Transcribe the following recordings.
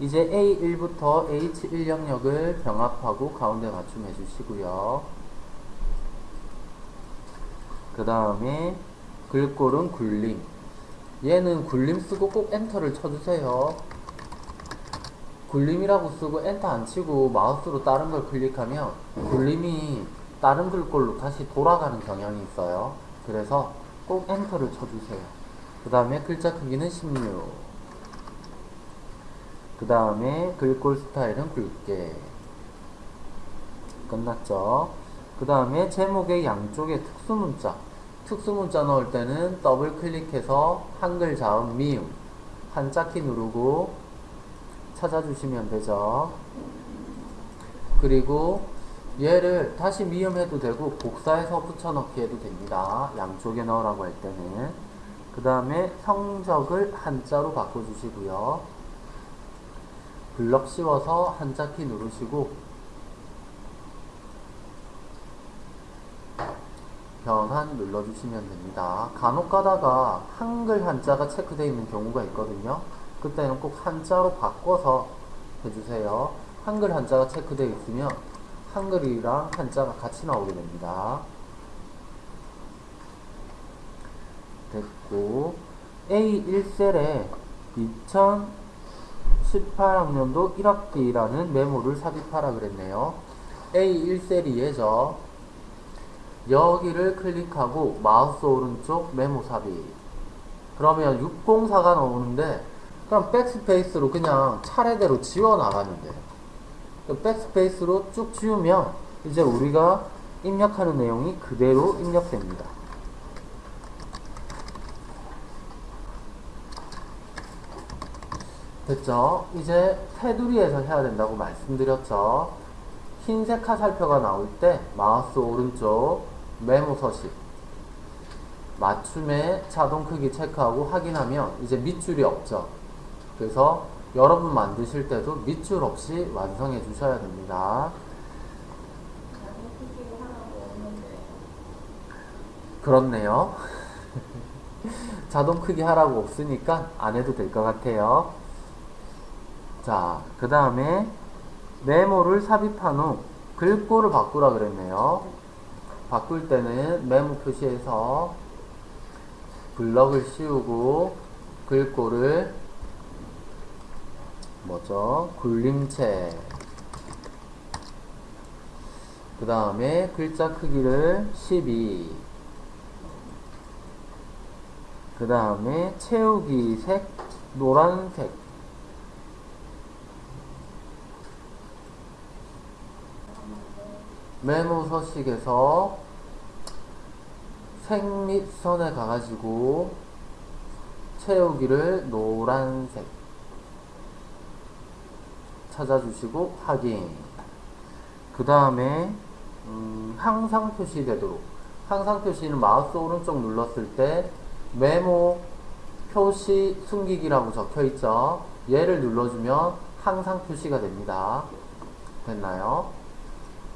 이제 A1부터 H1 영역을 병합하고 가운데 맞춤해 주시고요. 그 다음에 글꼴은 굴림. 얘는 굴림 쓰고 꼭 enter를 쳐주세요. 굴림이라고 쓰고 엔터 안 치고 마우스로 다른 걸 클릭하면 굴림이 다른 글꼴로 다시 돌아가는 경향이 있어요. 그래서 꼭 enter를 쳐주세요. 그 다음에 글자 크기는 16. 그 다음에 글꼴 스타일은 굵게. 끝났죠? 그 다음에 제목의 양쪽에 특수문자. 특수문자 넣을 때는 더블 클릭해서 한글 자음 미음 한자키 누르고 찾아주시면 되죠. 그리고 얘를 다시 미음해도 되고 복사해서 붙여넣기 해도 됩니다. 양쪽에 넣으라고 할 때는. 그 다음에 성적을 한자로 바꿔주시고요. 블럭 씌워서 한자키 누르시고 변환 눌러주시면 됩니다. 간혹 가다가 한글 한자가 체크되어 있는 경우가 있거든요. 그때는 꼭 한자로 바꿔서 해주세요. 한글 한자가 체크되어 있으면 한글이랑 한자가 같이 나오게 됩니다. 됐고 A1셀에 2018학년도 1학기라는 메모를 삽입하라 그랬네요. A1셀이 얘죠. 여기를 클릭하고 마우스 오른쪽 메모 삽입 그러면 604가 나오는데 그럼 backspace로 그냥 차례대로 지워 나가면 돼요 backspace로 쭉 지우면 이제 우리가 입력하는 내용이 그대로 입력됩니다 됐죠? 이제 테두리에서 해야 된다고 말씀드렸죠 흰색 화살표가 나올 때 마우스 오른쪽 메모 서식 맞춤에 자동 크기 체크하고 확인하면 이제 밑줄이 없죠. 그래서 여러분 만드실 때도 밑줄 없이 완성해 주셔야 됩니다. 그렇네요. 자동 크기 하라고 없으니까 안 해도 될 것 같아요. 자, 그 다음에 메모를 삽입한 후 글꼴을 바꾸라 그랬네요. 바꿀 때는 메모 표시에서 블럭을 씌우고 글꼴을 뭐죠? 굴림체 그 다음에 글자 크기를 12. 그 다음에 채우기 색 노란색 메모 서식에서 생립선에 가가지고 채우기를 노란색 찾아주시고 확인. 그 다음에 음, 항상 표시되도록. 항상 표시는 마우스 오른쪽 눌렀을 때 메모 표시 숨기기라고 적혀 있죠? 얘를 눌러주면 항상 표시가 됩니다. 됐나요?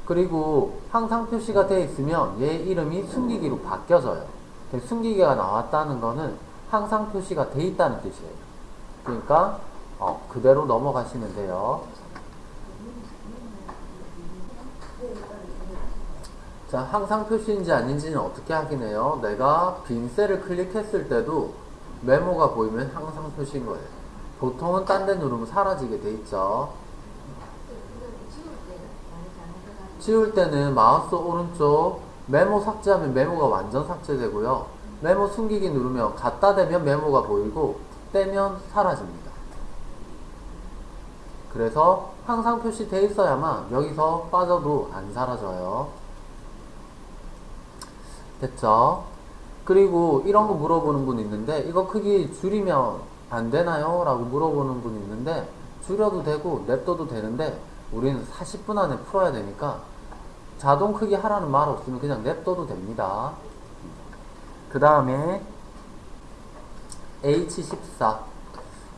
그리고 항상 표시가 되어 있으면 얘 이름이 숨기기로 바뀌어져요. 숨기기가 나왔다는 거는 항상 표시가 되어 있다는 뜻이에요. 그러니까 어, 그대로 넘어가시면 돼요. 자, 항상 표시인지 아닌지는 어떻게 확인해요? 내가 빈 셀을 클릭했을 때도 메모가 보이면 항상 표시인 거예요. 보통은 딴 데 누르면 사라지게 돼 있죠. 지울 때는 마우스 오른쪽 메모 삭제하면 메모가 완전 삭제되고요. 메모 숨기기 누르면 갖다 대면 메모가 보이고 떼면 사라집니다. 그래서 항상 표시되어 있어야만 여기서 빠져도 안 사라져요. 됐죠? 그리고 이런 거 물어보는 분 있는데 이거 크기 줄이면 안 되나요? 라고 물어보는 분 있는데 줄여도 되고 냅둬도 되는데 우리는 40분 안에 풀어야 되니까 자동 크기 하라는 말 없으면 그냥 냅둬도 됩니다. 그 다음에 H14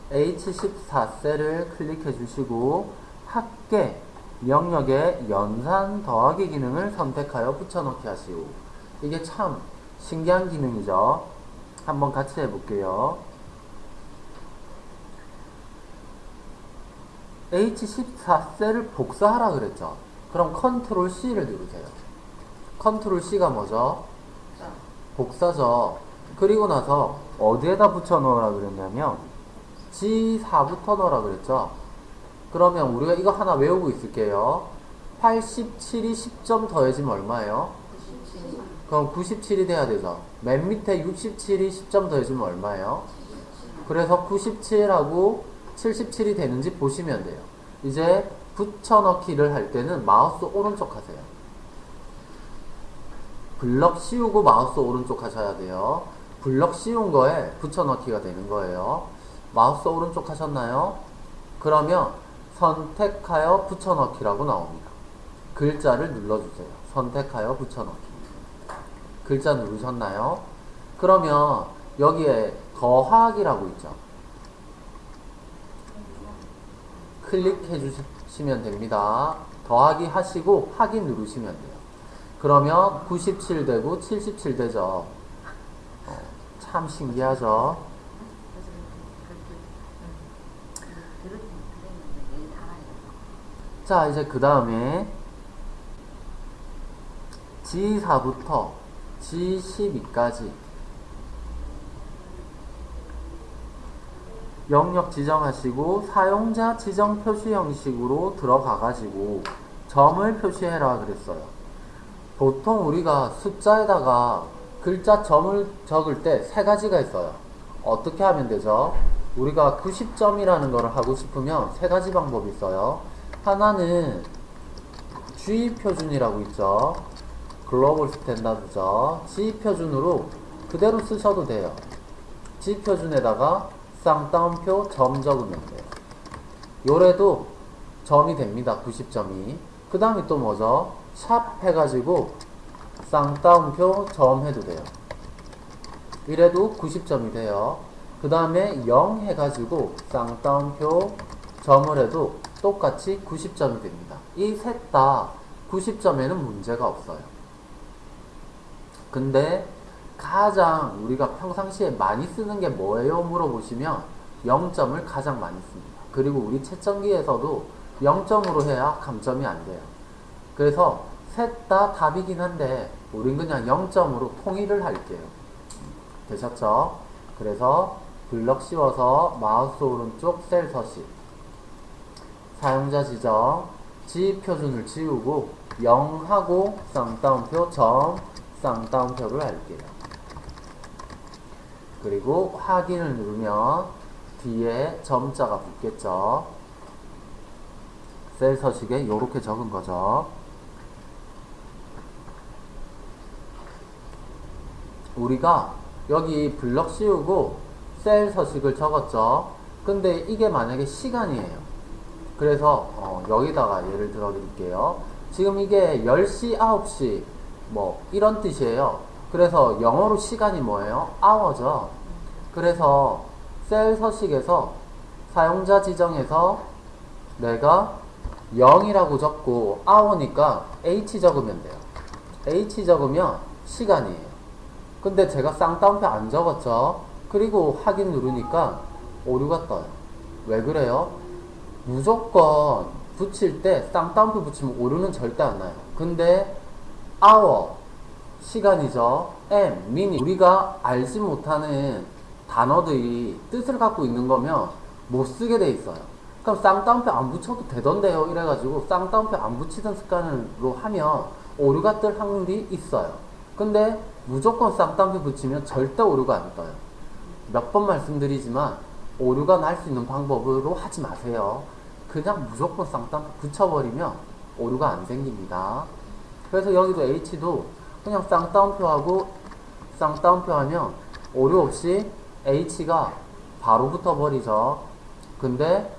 H14 셀을 클릭해 주시고 합계 명령의 연산 더하기 기능을 선택하여 붙여넣기 하시오. 이게 참 신기한 기능이죠. 한번 같이 해볼게요. H14 셀을 복사하라 그랬죠. 그럼 control C를 누르세요. control C가 뭐죠? 복사죠. 그리고 나서 어디에다 붙여 넣으라 그랬냐면 G4부터 넣으라 그랬죠. 그러면 우리가 이거 하나 외우고 있을게요. 87이 10점 더해지면 얼마예요? 그럼 97이 돼야 되죠. 맨 밑에 67이 10점 더해지면 얼마예요? 그래서 97하고 77이 되는지 보시면 돼요. 이제 붙여넣기를 할 때는 마우스 오른쪽 하세요. 블럭 씌우고 마우스 오른쪽 하셔야 돼요. 블럭 씌운 거에 붙여넣기가 되는 거예요. 마우스 오른쪽 하셨나요? 그러면 선택하여 붙여넣기라고 나옵니다. 글자를 눌러주세요. 선택하여 붙여넣기. 글자 누르셨나요? 그러면 여기에 더하기라고 있죠. 클릭해 주시 면 됩니다. 더하기 하시고 확인 누르시면 돼요. 그러면 97 되고 77 되죠. 어, 참 신기하죠. 자, 이제 그 다음에 G4부터 G12까지 영역 지정하시고 사용자 지정 표시 형식으로 들어가 가지고 점을 표시해라 그랬어요. 보통 우리가 숫자에다가 글자 점을 적을 때 세 가지가 있어요. 어떻게 하면 되죠? 우리가 90점이라는 거를 하고 싶으면 세 가지 방법이 있어요. 하나는 G 표준이라고 있죠. 글로벌 스탠다드죠. G 표준으로 그대로 쓰셔도 돼요. G 표준에다가 쌍따옴표 점 적으면 돼요. 요래도 점이 됩니다. 90점이. 그 다음에 또 뭐죠? 샵 해가지고 쌍따옴표 점 해도 돼요. 이래도 90점이 돼요. 그 다음에 0 해가지고 쌍따옴표 점을 해도 똑같이 90점이 됩니다. 이 셋 다 90점에는 문제가 없어요. 근데 가장 우리가 평상시에 많이 쓰는 게 뭐예요? 물어보시면 0점을 가장 많이 씁니다. 그리고 우리 채점기에서도 0점으로 해야 감점이 안 돼요. 그래서 셋 다 답이긴 한데 우린 그냥 0점으로 통일을 할게요. 되셨죠? 그래서 블럭 씌워서 마우스 오른쪽 셀 서식 사용자 지정 G 표준을 지우고 0하고 쌍따옴표 점 쌍따옴표를 할게요. 그리고 확인을 누르면 뒤에 점자가 붙겠죠. 셀 서식에 이렇게 적은 거죠. 우리가 여기 블럭 씌우고 셀 서식을 적었죠. 근데 이게 만약에 시간이에요. 그래서 어, 여기다가 예를 들어 드릴게요. 지금 이게 10시, 9시 뭐 이런 뜻이에요. 그래서 영어로 시간이 뭐예요? hour죠. 그래서 셀 서식에서 사용자 지정에서 내가 0이라고 적고 hour니까 h 적으면 돼요. h 적으면 시간이에요. 근데 제가 쌍따옴표 안 적었죠? 그리고 확인 누르니까 오류가 떠요. 왜 그래요? 무조건 붙일 때 쌍따옴표 붙이면 오류는 절대 안 나요. 근데 hour 시간이죠. m 미니 우리가 알지 못하는 단어들이 뜻을 갖고 있는 거면 못 쓰게 돼 있어요. 그럼 쌍따옴표 안 붙여도 되던데요. 이래가지고 쌍따옴표 안 붙이던 습관으로 하면 오류가 뜰 확률이 있어요. 근데 무조건 쌍따옴표 붙이면 절대 오류가 안 떠요. 몇 번 말씀드리지만 오류가 날 수 있는 방법으로 하지 마세요. 그냥 무조건 쌍따옴표 붙여버리면 오류가 안 생깁니다. 그래서 여기도 H도 그냥 쌍따옴표하고 쌍따옴표 하면 오류 없이 H가 바로 붙어버리죠. 근데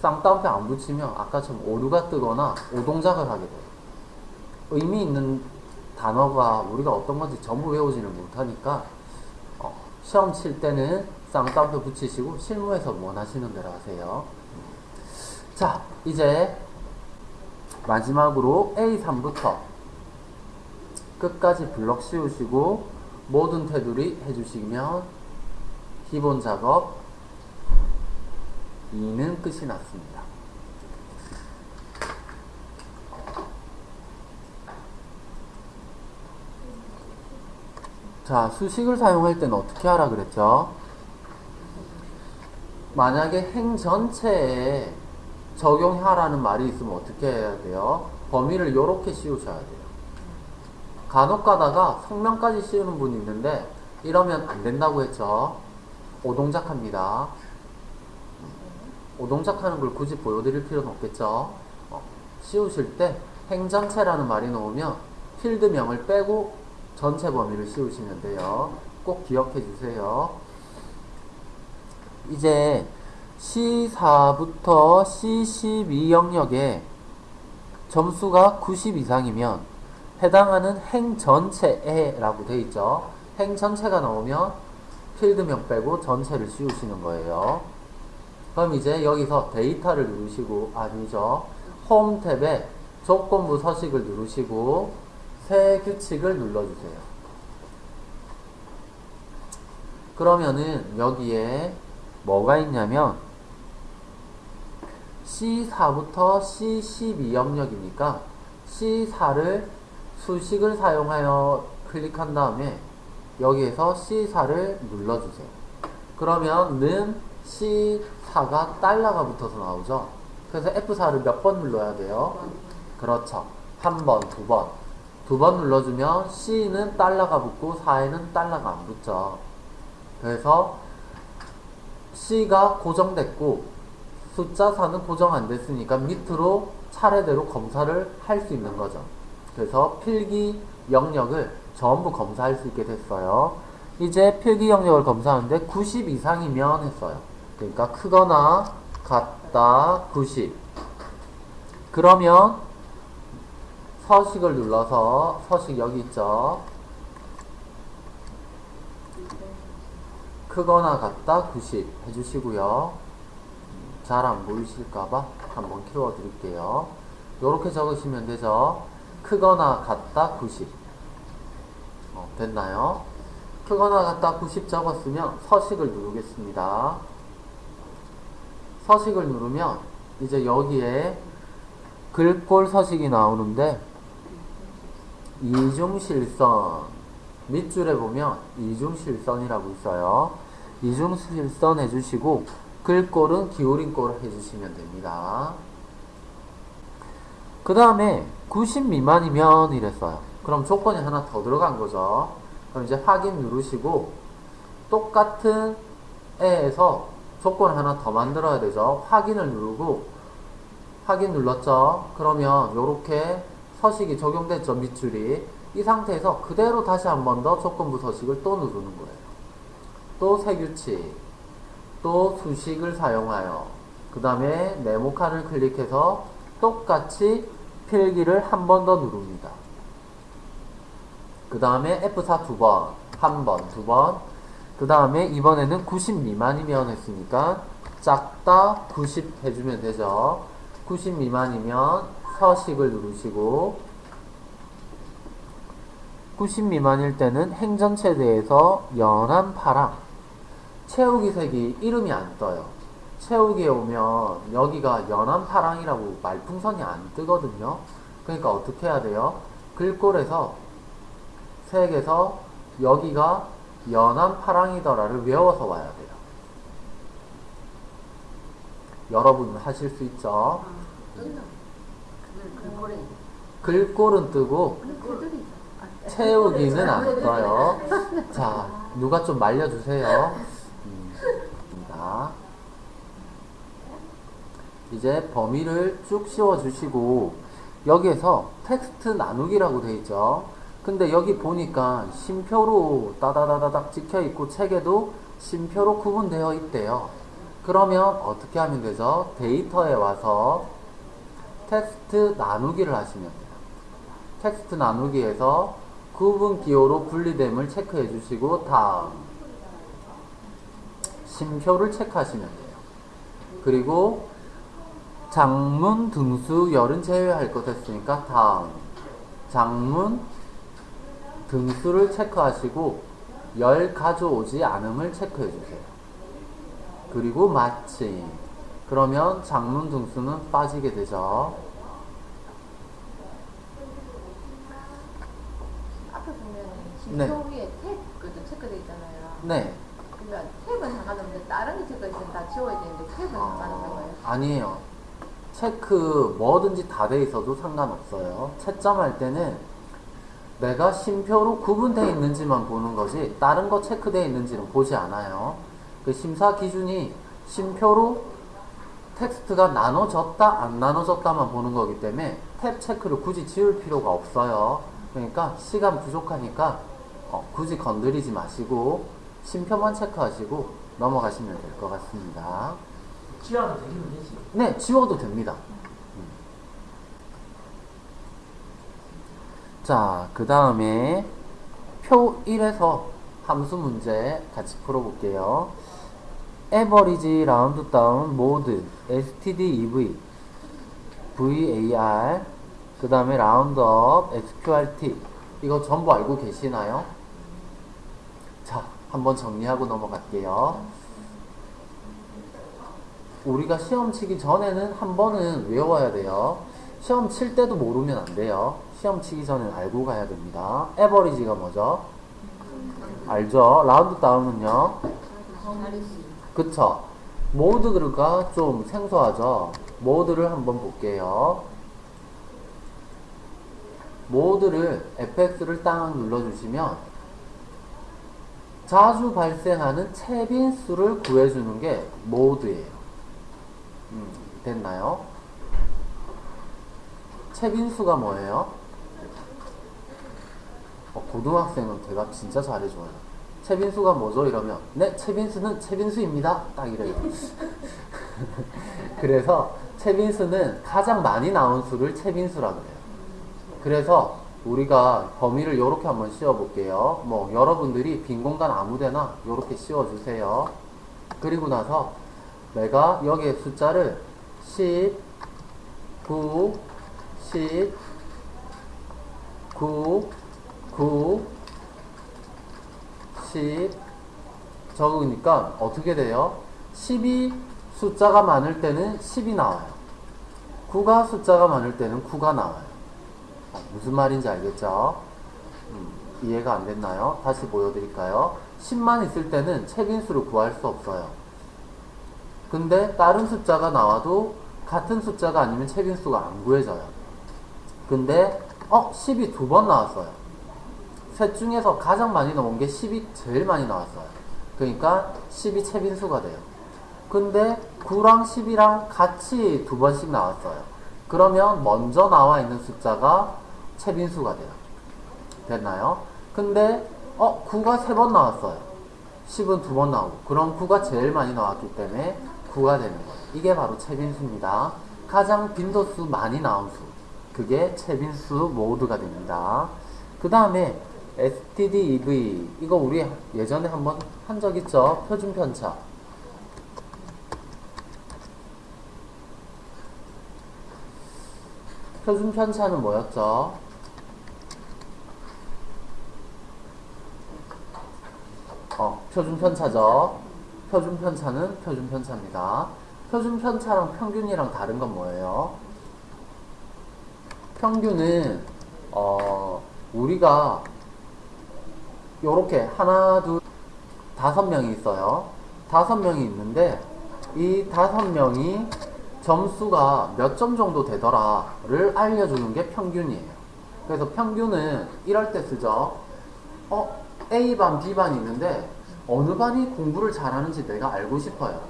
쌍따옴표 안 붙이면 아까처럼 오류가 뜨거나 오동작을 하게 돼요. 의미 있는 단어가 우리가 어떤 건지 전부 외우지를 못하니까 어, 시험 칠 때는 쌍따옴표 붙이시고 실무에서 원하시는 대로 하세요. 자, 이제 마지막으로 A3부터 끝까지 블럭 씌우시고 모든 테두리 해주시면 기본 작업 2는 끝이 났습니다. 자, 수식을 사용할 때는 어떻게 하라 그랬죠? 만약에 행 전체에 적용하라는 말이 있으면 어떻게 해야 돼요? 범위를 이렇게 씌우셔야 돼요. 간혹 가다가 성명까지 씌우는 분이 있는데 이러면 안 된다고 했죠. 오동작합니다. 오동작하는 걸 굳이 보여드릴 필요는 없겠죠. 어, 씌우실 때 행전체라는 말이 나오면 필드명을 빼고 전체 범위를 씌우시면 돼요. 꼭 기억해 주세요. 이제 C4부터 C12 영역에 점수가 90 이상이면 해당하는 행 전체에라고 돼 있죠. 행 전체가 나오면 필드명 빼고 전체를 씌우시는 거예요. 그럼 이제 여기서 데이터를 누르시고 아니죠. 홈 탭에 조건부 서식을 누르시고 새 규칙을 눌러주세요. 그러면은 여기에 뭐가 있냐면 C4부터 C12 영역이니까 C4를 수식을 사용하여 클릭한 다음에 여기에서 C4를 눌러주세요. 그러면 는 C4가 달러가 붙어서 나오죠. 그래서 F4를 몇 번 눌러야 돼요? 그렇죠. 한 번, 두 번. 두 번 눌러주면 C는 달러가 붙고 4에는 달러가 안 붙죠. 그래서 C가 고정됐고 숫자 4는 고정 안 됐으니까 밑으로 차례대로 검사를 할 수 있는 거죠. 그래서 필기 영역을 전부 검사할 수 있게 됐어요. 이제 필기 영역을 검사하는데 90 이상이면 했어요. 그러니까 크거나 같다 90. 그러면 서식을 눌러서 서식 여기 있죠. 크거나 같다 90 해주시고요. 잘 안 보이실까봐 한번 키워드릴게요. 이렇게 적으시면 되죠. 크거나 같다 90 어, 됐나요? 크거나 같다 90 적었으면 서식을 누르겠습니다. 서식을 누르면 이제 여기에 글꼴 서식이 나오는데 이중실선 밑줄에 보면 이중실선이라고 있어요. 이중실선 해주시고 글꼴은 기울인 꼴 해주시면 됩니다. 그 다음에 90 미만이면 이랬어요. 그럼 조건이 하나 더 들어간 거죠. 그럼 이제 확인 누르시고 똑같은 애에서 조건 하나 더 만들어야 되죠. 확인을 누르고 확인 눌렀죠. 그러면 이렇게 서식이 적용됐죠. 밑줄이. 이 상태에서 그대로 다시 한 번 더 조건부 서식을 또 누르는 거예요. 또 새 규칙. 또 수식을 사용하여 그 다음에 네모칸을 클릭해서 똑같이 필기를 한 번 더 누릅니다. 그 다음에 F4 두 번, 한 번, 두 번. 그 다음에 이번에는 90 미만이면 했으니까 작다 90 해주면 되죠. 90 미만이면 서식을 누르시고 90 미만일 때는 행전체에 대해서 연한 파랑 채우기 색이 이름이 안 떠요. 채우기에 오면 여기가 연한 파랑이라고 말풍선이 안 뜨거든요. 그러니까 어떻게 해야 돼요? 글꼴에서 색에서 여기가 연한 파랑이더라를 외워서 와야 돼요. 여러분 하실 수 있죠? 글꼴은 뜨고 채우기는 안 떠요. 자, 누가 좀 말려주세요. 음. 이제 범위를 쭉 씌워주시고 여기에서 텍스트 나누기라고 돼 있죠. 근데 여기 보니까 심표로 따다다다닥 찍혀 있고 책에도 심표로 구분되어 있대요. 그러면 어떻게 하면 되죠? 데이터에 와서 텍스트 나누기를 하시면 돼요. 텍스트 나누기에서 구분 기호로 분리됨을 체크해 주시고 다음 심표를 체크하시면 돼요. 그리고 장문 등수 열은 제외할 것 했으니까 다음 장문 등수를 체크하시고 열 가져오지 않음을 체크해 주세요. 그리고 마침 그러면 장문 등수는 빠지게 되죠. 앞에 보면 네. 심표 위에 택 네. 그러면 탭은 상관없는데 다른 게 체크가 있으면 다 지워야 되는데 탭은 상관없는 거예요? 아니에요. 체크 뭐든지 다 돼 있어도 상관없어요. 채점할 때는 내가 심표로 구분되어 있는지만 보는 거지 다른 거 체크되어 있는지는 보지 않아요. 그 심사 기준이 심표로 텍스트가 나눠졌다 안 나눠졌다만 보는 거기 때문에 탭 체크를 굳이 지울 필요가 없어요. 그러니까 시간 부족하니까 어, 굳이 건드리지 마시고 심표만 체크하시고 넘어가시면 될 것 같습니다. 지워도 되긴 되지. 네, 지워도 됩니다. 음. 자, 그 다음에 표 1에서 함수 문제 같이 풀어볼게요. average, round down, mode, std, ev, var, 그 다음에 up, sqrt. 이거 전부 알고 계시나요? 자, 한번 정리하고 넘어갈게요. 우리가 시험 치기 전에는 한 번은 외워야 돼요. 시험 칠 때도 모르면 안 돼요. 시험 치기 전에 알고 가야 됩니다. 에버리지가 뭐죠? 알죠? 라운드 다운은요? 그쵸? 모드가 좀 생소하죠? 모드를 한번 볼게요. 모드를 FX를 딱 눌러주시면 자주 발생하는 채빈수를 구해주는 게 모드예요. 음, 됐나요? 채빈수가 뭐예요? 어, 고등학생은 대답 진짜 잘해줘요. 채빈수가 뭐죠? 이러면 네, 채빈수는 채빈수입니다. 딱 이래요. 그래서 채빈수는 가장 많이 나온 수를 채빈수라고 해요. 그래서 우리가 범위를 이렇게 한번 씌워볼게요. 뭐 여러분들이 빈 공간 아무데나 이렇게 씌워주세요. 그리고 나서 내가 여기에 숫자를 10, 9, 10, 9, 9, 10 적으니까 어떻게 돼요? 10이 숫자가 많을 때는 10이 나와요. 9가 숫자가 많을 때는 9가 나와요. 어, 무슨 말인지 알겠죠? 음, 이해가 안 됐나요? 다시 보여드릴까요? 10만 있을 때는 채빈수를 구할 수 없어요. 근데 다른 숫자가 나와도 같은 숫자가 아니면 채빈수가 안 구해져요. 근데 어 10이 두 번 나왔어요. 셋 중에서 가장 많이 나온 게 10이 제일 많이 나왔어요. 그러니까 10이 채빈수가 돼요. 근데 9랑 10이랑 같이 두 번씩 나왔어요. 그러면 먼저 나와 있는 숫자가 채빈수가 돼요. 됐나요? 근데 어 9가 세 번 나왔어요. 10은 두 번 나오고 그럼 9가 제일 많이 나왔기 때문에 9가 되는 거예요. 이게 바로 채빈수입니다. 가장 빈도수 많이 나온 수. 그게 채빈수 모드가 됩니다. 그 다음에 stdev 이거 우리 예전에 한번 한 적 있죠? 표준 편차. 표준 편차는 뭐였죠? 어, 표준 편차죠. 표준 편차는 표준 편차입니다. 표준 편차랑 평균이랑 다른 건 뭐예요? 평균은 어, 우리가 요렇게 하나, 둘, 다섯 명이 있어요. 다섯 명이 있는데 이 다섯 명이 점수가 몇 점 정도 되더라를 알려주는 게 평균이에요. 그래서 평균은 이럴 때 쓰죠. 어, A반, B반이 있는데 어느 반이 공부를 잘하는지 내가 알고 싶어요.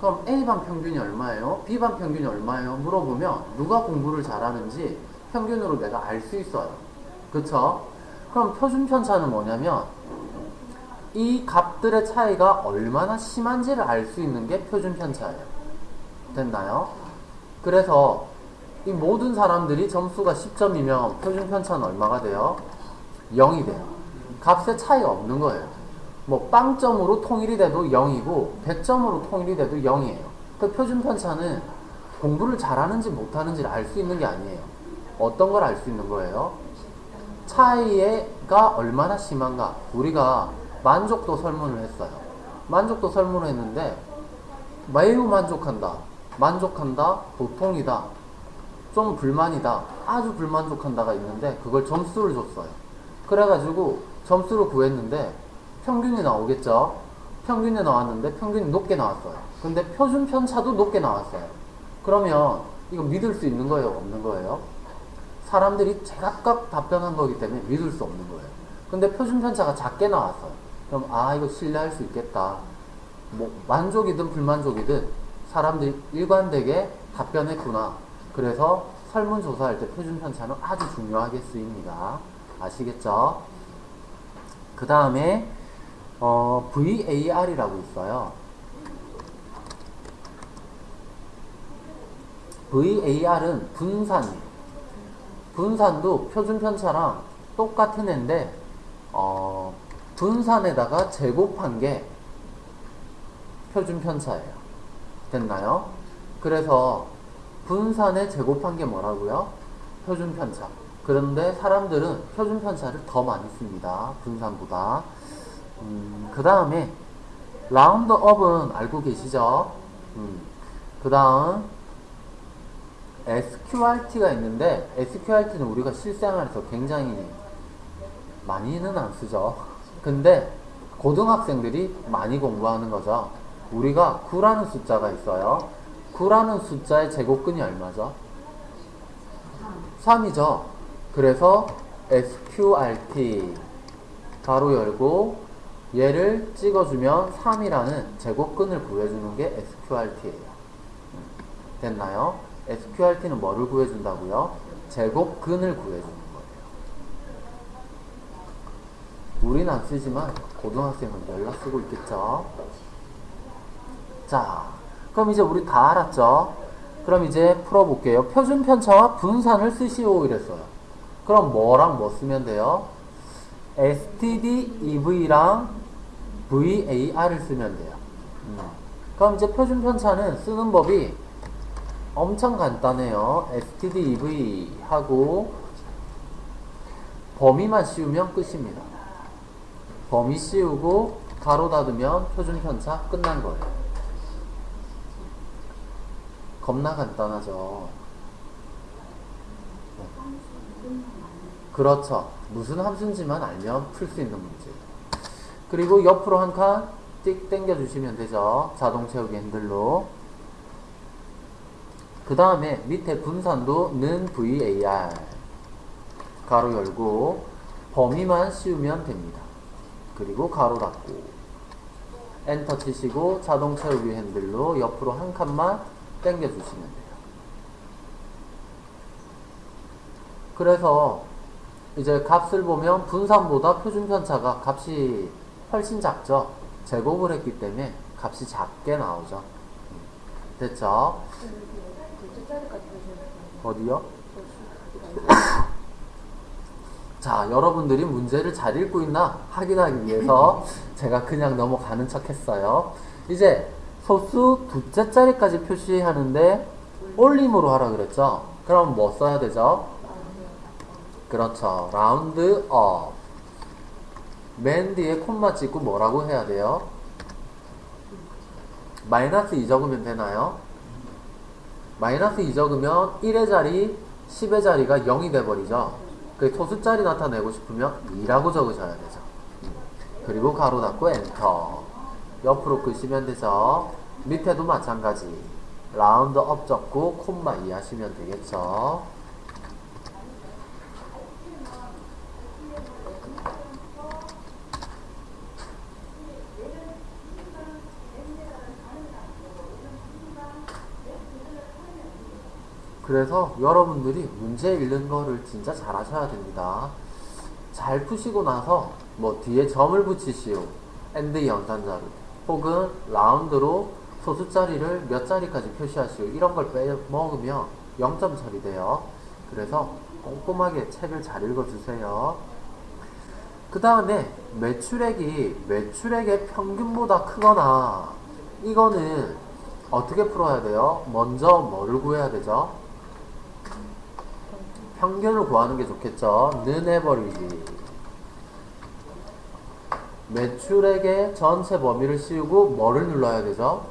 그럼 A반 평균이 얼마예요? B반 평균이 얼마예요? 물어보면 누가 공부를 잘하는지 평균으로 내가 알 수 있어요. 그쵸? 그럼 표준 편차는 뭐냐면 이 값들의 차이가 얼마나 심한지를 알 수 있는 게 표준 편차예요. 됐나요? 그래서 이 모든 사람들이 점수가 10점이면 표준 편차는 얼마가 돼요? 0이 돼요. 값의 차이가 없는 거예요. 뭐 빵점으로 통일이 돼도 0이고 100점으로 통일이 돼도 0이에요. 그 표준 편차는 공부를 잘하는지 못하는지를 알 수 있는 게 아니에요. 어떤 걸 알 수 있는 거예요? 차이가 얼마나 심한가? 우리가 만족도 설문을 했어요. 만족도 설문을 했는데 매우 만족한다. 만족한다. 보통이다. 좀 불만이다. 아주 불만족한다가 있는데 그걸 점수를 줬어요. 그래가지고 점수를 구했는데 평균이 나오겠죠? 평균에 나왔는데 평균이 높게 나왔어요. 근데 표준 편차도 높게 나왔어요. 그러면 이거 믿을 수 있는 거예요? 없는 거예요? 사람들이 제각각 답변한 거기 때문에 믿을 수 없는 거예요. 근데 표준 편차가 작게 나왔어요. 그럼 아 이거 신뢰할 수 있겠다. 뭐 만족이든 불만족이든 사람들이 일관되게 답변했구나. 그래서 설문조사할 때 표준 편차는 아주 중요하게 쓰입니다. 아시겠죠? 그 다음에 어, VAR이라고 있어요. VAR은 분산이에요. 분산도 표준 편차랑 똑같은 애인데 어, 분산에다가 제곱한 게 표준 편차예요. 됐나요? 그래서 분산에 제곱한 게 뭐라고요? 표준 편차. 그런데 사람들은 표준 편차를 더 많이 씁니다. 분산보다. 음, 그 다음에 라운드 업은 알고 계시죠? 음, 그 다음 SQRT가 있는데 SQRT는 우리가 실생활에서 굉장히 많이는 안 쓰죠. 근데 고등학생들이 많이 공부하는 거죠. 우리가 9라는 숫자가 있어요. 9라는 숫자의 제곱근이 얼마죠? 3이죠. 그래서 SQRT 가로 열고 얘를 찍어주면 3이라는 제곱근을 구해주는 게 SQRT예요. 됐나요? SQRT는 뭐를 구해준다고요? 제곱근을 구해주는 거예요. 우리는 안 쓰지만 고등학생은 열나 쓰고 있겠죠? 자, 그럼 이제 우리 다 알았죠? 그럼 이제 풀어볼게요. 표준 편차와 분산을 쓰시오 이랬어요. 그럼 뭐랑 뭐 쓰면 돼요? STD, EV랑 VAR을 쓰면 돼요. 음. 그럼 이제 표준 편차는 쓰는 법이 엄청 간단해요. STD, EV 하고 범위만 씌우면 끝입니다. 범위 씌우고 가로 닫으면 표준 편차 끝난 거예요. 겁나 간단하죠. 네. 그렇죠. 무슨 함수인지만 알면 풀 수 있는 문제예요. 그리고 옆으로 한 칸 띡 당겨 주시면 되죠. 자동 채우기 핸들로. 그 다음에 밑에 분산도 는 VAR 가로 열고 범위만 씌우면 됩니다. 그리고 가로 닫고 엔터 치시고 자동 채우기 핸들로 옆으로 한 칸만 당겨 주시면 돼요. 그래서 이제 값을 보면 분산보다 표준 편차가 값이 훨씬 작죠. 제곱을 했기 때문에 값이 작게 나오죠. 됐죠? 자리까지 보셔야 어디요? 자, 여러분들이 문제를 잘 읽고 있나 확인하기 위해서 제가 그냥 넘어가는 척 했어요. 이제 소수 두째 자리까지 표시하는데 올림으로 하라 그랬죠? 그럼 뭐 써야 되죠? 그렇죠. round up. 맨 뒤에 콤마 찍고 뭐라고 해야 돼요? 마이너스 2 적으면 되나요? 마이너스 2 적으면 1의 자리, 10의 자리가 0이 돼버리죠. 그 소수자리 나타내고 싶으면 2라고 적으셔야 되죠. 그리고 가로 닫고 엔터. 옆으로 끄시면 되죠. 밑에도 마찬가지. round up 적고 콤마 2 하시면 되겠죠. 그래서 여러분들이 문제 읽는 거를 진짜 잘 하셔야 됩니다. 잘 푸시고 나서 뭐 뒤에 점을 붙이시오. and 연산자로. 혹은 round로 소수 자리를 몇 자리까지 표시하시오. 이런 걸 빼먹으면 0점 처리 돼요. 그래서 꼼꼼하게 책을 잘 읽어주세요. 그 다음에 매출액이 매출액의 평균보다 크거나 이거는 어떻게 풀어야 돼요? 먼저 뭐를 구해야 되죠? 평균을 구하는 게 좋겠죠. 는 해버리기. 매출액의 전체 범위를 씌우고 뭐를 눌러야 되죠?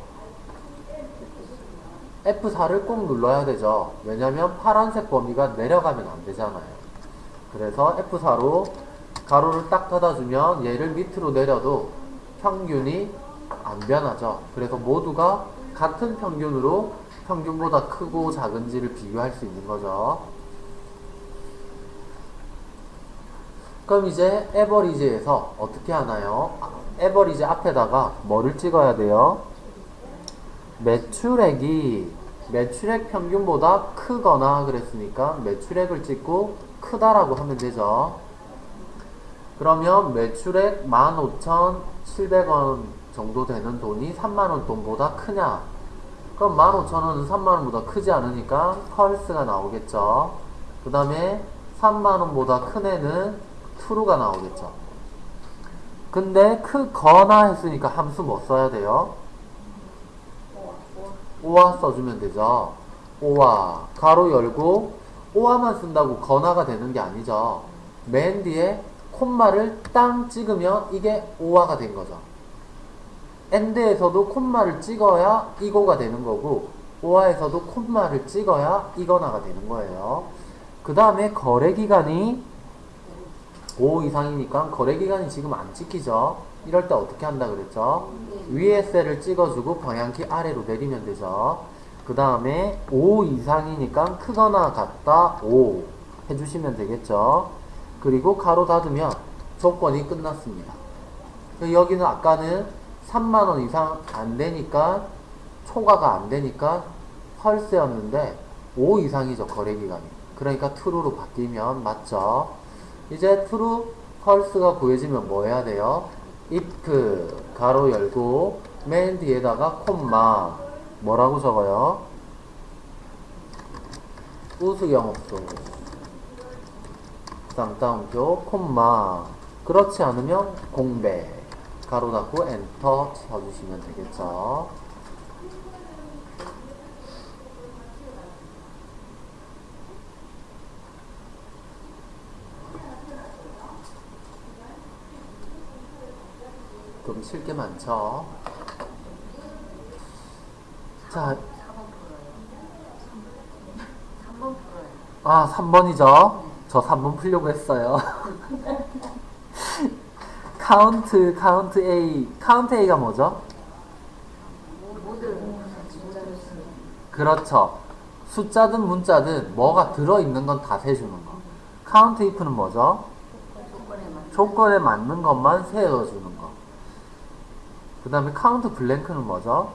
F4를 꼭 눌러야 되죠. 왜냐면 파란색 범위가 내려가면 안 되잖아요. 그래서 F4로 가로를 딱 닫아주면 얘를 밑으로 내려도 평균이 안 변하죠. 그래서 모두가 같은 평균으로 평균보다 크고 작은지를 비교할 수 있는 거죠. 그럼 이제 에버리지에서 어떻게 하나요? 아, 에버리지 앞에다가 뭐를 찍어야 돼요? 매출액이 매출액 평균보다 크거나 그랬으니까 매출액을 찍고 크다라고 하면 되죠. 그러면 매출액 15,700원 정도 되는 돈이 3만원 돈보다 크냐? 그럼 15,000원은 3만원보다 크지 않으니까 펄스가 나오겠죠. 그 다음에 3만원보다 큰 애는 true가 나오겠죠. 근데 크거나 했으니까 함수 뭐 써야 돼요? 오와 써주면 되죠. 오와 가로 열고 오와만 쓴다고 건화가 되는 게 아니죠. 맨 뒤에 콤마를 땅 찍으면 이게 or가 된 거죠. and에서도 콤마를 찍어야 이고가 되는 거고 or에서도 콤마를 찍어야 이거나가 되는 거예요. 그 다음에 거래 기간이 5 이상이니까 거래 기간이 지금 안 찍히죠. 이럴 때 어떻게 한다 그랬죠? 위에 셀을 찍어주고 방향키 아래로 내리면 되죠. 그 다음에 5 이상이니까 크거나 같다 5 해주시면 되겠죠. 그리고 가로 닫으면 조건이 끝났습니다. 여기는 아까는 3만원 이상 안 되니까 초과가 안 되니까 펄스였는데 5 이상이죠 거래 기간이. 그러니까 true로 바뀌면 맞죠. 이제 true 펄스가 구해지면 뭐 해야 돼요? if 가로 열고 맨 뒤에다가 콤마 뭐라고 적어요? 우수영업소 쌍따옴표 콤마 그렇지 않으면 공배 가로 닫고 엔터 쳐주시면 되겠죠 그럼 칠게 많죠 자 3번 풀어요. 아, 3번이죠? 저 3번 풀려고 했어요. count, count A. count A가 뭐죠? 그렇죠. 숫자든 문자든 뭐가 들어있는 건 다 세주는 거. count if는 뭐죠? 조건에 맞는 것만 세워주는 거. 그 다음에 count blank는 뭐죠?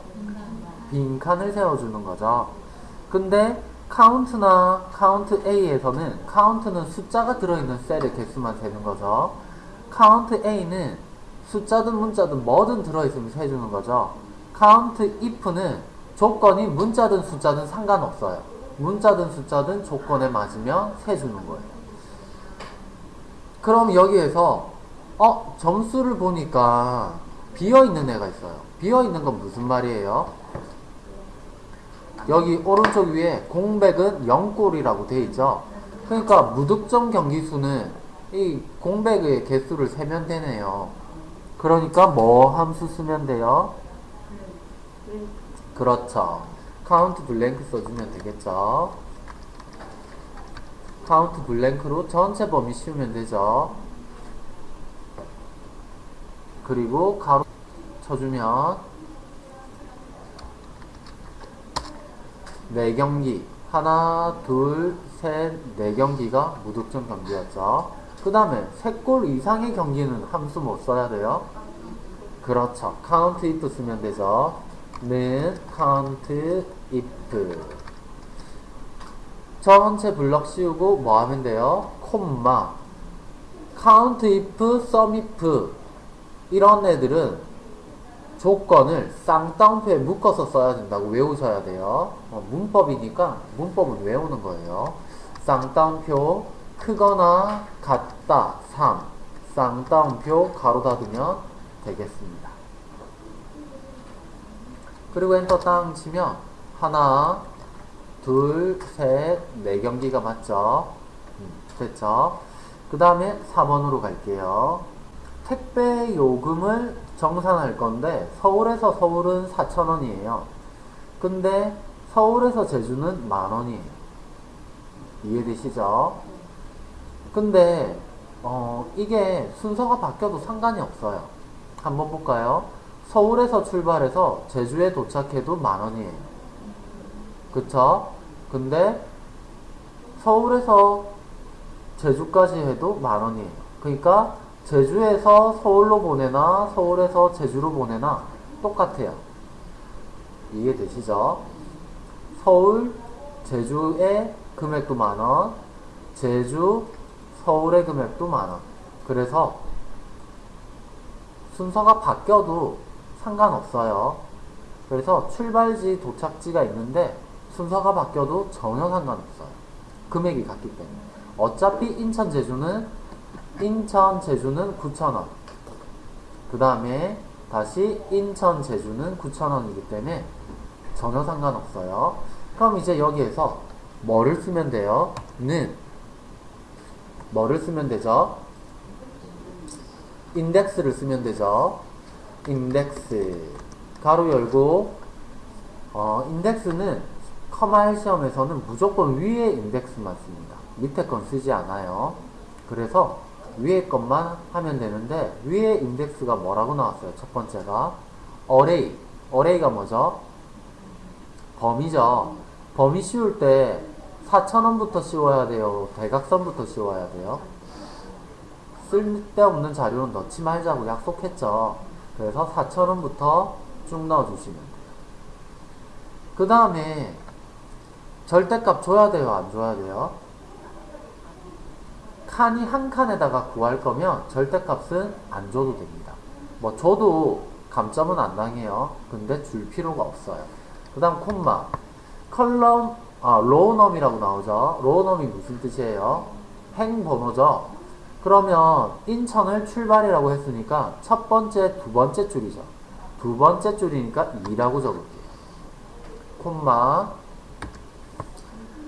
빈 칸을 세워주는 거죠. 근데 카운트나 카운트 A에서는 카운트는 숫자가 들어있는 셀의 개수만 세는 거죠. count A는 숫자든 문자든 뭐든 들어있으면 세주는 거죠. count if는 조건이 문자든 숫자든 상관없어요. 문자든 숫자든 조건에 맞으면 세주는 거예요. 그럼 여기에서 어 점수를 보니까 비어 있는 애가 있어요. 비어 있는 건 무슨 말이에요? 여기 오른쪽 위에 공백은 0골이라고 돼 있죠. 그러니까 무득점 경기 수는 이 공백의 개수를 세면 되네요. 그러니까 뭐 함수 쓰면 돼요? 그렇죠. count blank 써주면 되겠죠. count blank로 전체 범위 씌우면 되죠. 그리고 괄호 쳐주면 네 경기 하나 둘셋네 경기가 무득점 경기였죠. 그 다음에 세 골 이상의 경기는 함수 못 써야 돼요. 그렇죠. count if 쓰면 되죠. 는 카운트 if 전체 블럭 씌우고 뭐 하면 돼요? 콤마 count if, sum if 이런 애들은 조건을 쌍따옴표에 묶어서 써야 된다고 외우셔야 돼요. 어, 문법이니까 문법은 외우는 거예요. 쌍따옴표 크거나 같다 3 쌍따옴표 괄호 닫으면 되겠습니다. 그리고 엔터 땅 치면 하나 둘, 셋, 네 경기가 맞죠? 음, 됐죠? 그 다음에 4번으로 갈게요. 택배 요금을 정산할 건데 서울에서 서울은 4,000원이에요. 근데 서울에서 제주는 만원이에요. 이해되시죠? 근데 어, 이게 순서가 바뀌어도 상관이 없어요. 한번 볼까요? 서울에서 출발해서 제주에 도착해도 만 원이에요. 그쵸? 근데 서울에서 제주까지 해도 만 원이에요. 그러니까 제주에서 서울로 보내나 서울에서 제주로 보내나 똑같아요. 이해되시죠? 서울, 제주의 금액도 만 원, 제주, 서울의 금액도 만 원. 그래서 순서가 바뀌어도 상관없어요. 그래서 출발지, 도착지가 있는데 순서가 바뀌어도 전혀 상관없어요. 금액이 같기 때문에. 어차피 인천, 제주는 인천, 제주는 9,000원. 그 다음에 다시 인천, 제주는 9,000원이기 때문에 전혀 상관없어요. 그럼 이제 여기에서 뭐를 쓰면 돼요? 는 뭐를 쓰면 되죠? 인덱스를 쓰면 되죠. 인덱스 가로 열고 어, 인덱스는 커마일 시험에서는 무조건 위에 인덱스만 씁니다. 밑에 건 쓰지 않아요. 그래서 위에 것만 하면 되는데 위에 인덱스가 뭐라고 나왔어요? 첫 번째가 어레이 어레이가 뭐죠? 범위죠. 범위 씌울 때 4,000원부터 씌워야 돼요? 대각선부터 씌워야 돼요? 쓸데없는 자료는 넣지 말자고 약속했죠. 그래서 4,000원부터 쭉 넣어주시면 돼요. 그 다음에 절대값 줘야 돼요? 안 줘야 돼요? 칸이 한 칸에다가 구할 거면 절대값은 안 줘도 됩니다. 뭐 줘도 감점은 안 당해요. 근데 줄 필요가 없어요. 그 다음 콤마 column 아 row num이라고 나오죠. row num이 무슨 뜻이에요? 행 번호죠. 그러면 인천을 출발이라고 했으니까 첫 번째, 두 번째 줄이죠. 두 번째 줄이니까 2라고 적을게요. 콤마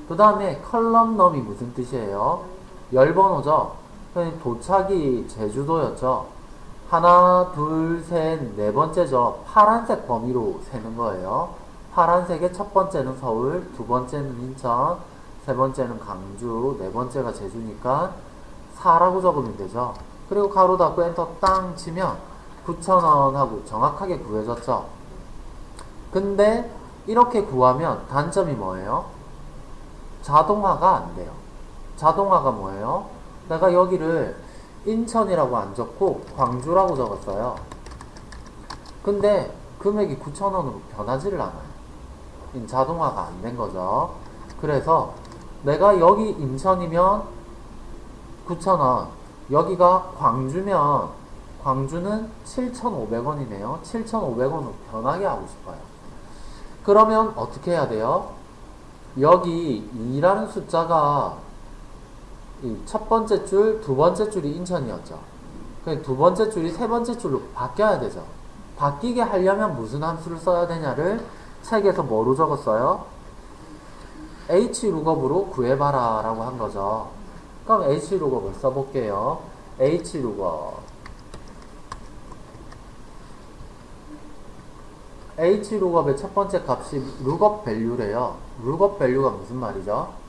그 다음에 column num이 무슨 뜻이에요? 열번호죠. 그러니까 도착이 제주도였죠. 하나, 둘, 셋, 네 번째죠. 파란색 범위로 세는 거예요. 파란색의 첫 번째는 서울, 두 번째는 인천, 세 번째는 강주, 네 번째가 제주니까 4라고 적으면 되죠. 그리고 가로 닫고 엔터 땅 치면 9,000원 하고 정확하게 구해졌죠. 근데 이렇게 구하면 단점이 뭐예요? 자동화가 안 돼요. 자동화가 뭐예요? 내가 여기를 인천이라고 안 적고 광주라고 적었어요. 근데 금액이 9,000원으로 변하지를 않아요. 이 자동화가 안 된 거죠. 그래서 내가 여기 인천이면 9,000원, 여기가 광주면 광주는 7,500원이네요. 7,500원으로 변하게 하고 싶어요. 그러면 어떻게 해야 돼요? 여기 2라는 숫자가 이 첫 번째 줄, 두 번째 줄이 인천이었죠. 그두 번째 줄이 세 번째 줄로 바뀌어야 되죠. 바뀌게 하려면 무슨 함수를 써야 되냐를 책에서 뭐로 적었어요? hlookup으로 구해봐라 라고 한 거죠. 그럼 hlookup을 써볼게요. hlookup hlookup의 첫 번째 값이 lookup value래요. lookup value가 무슨 말이죠?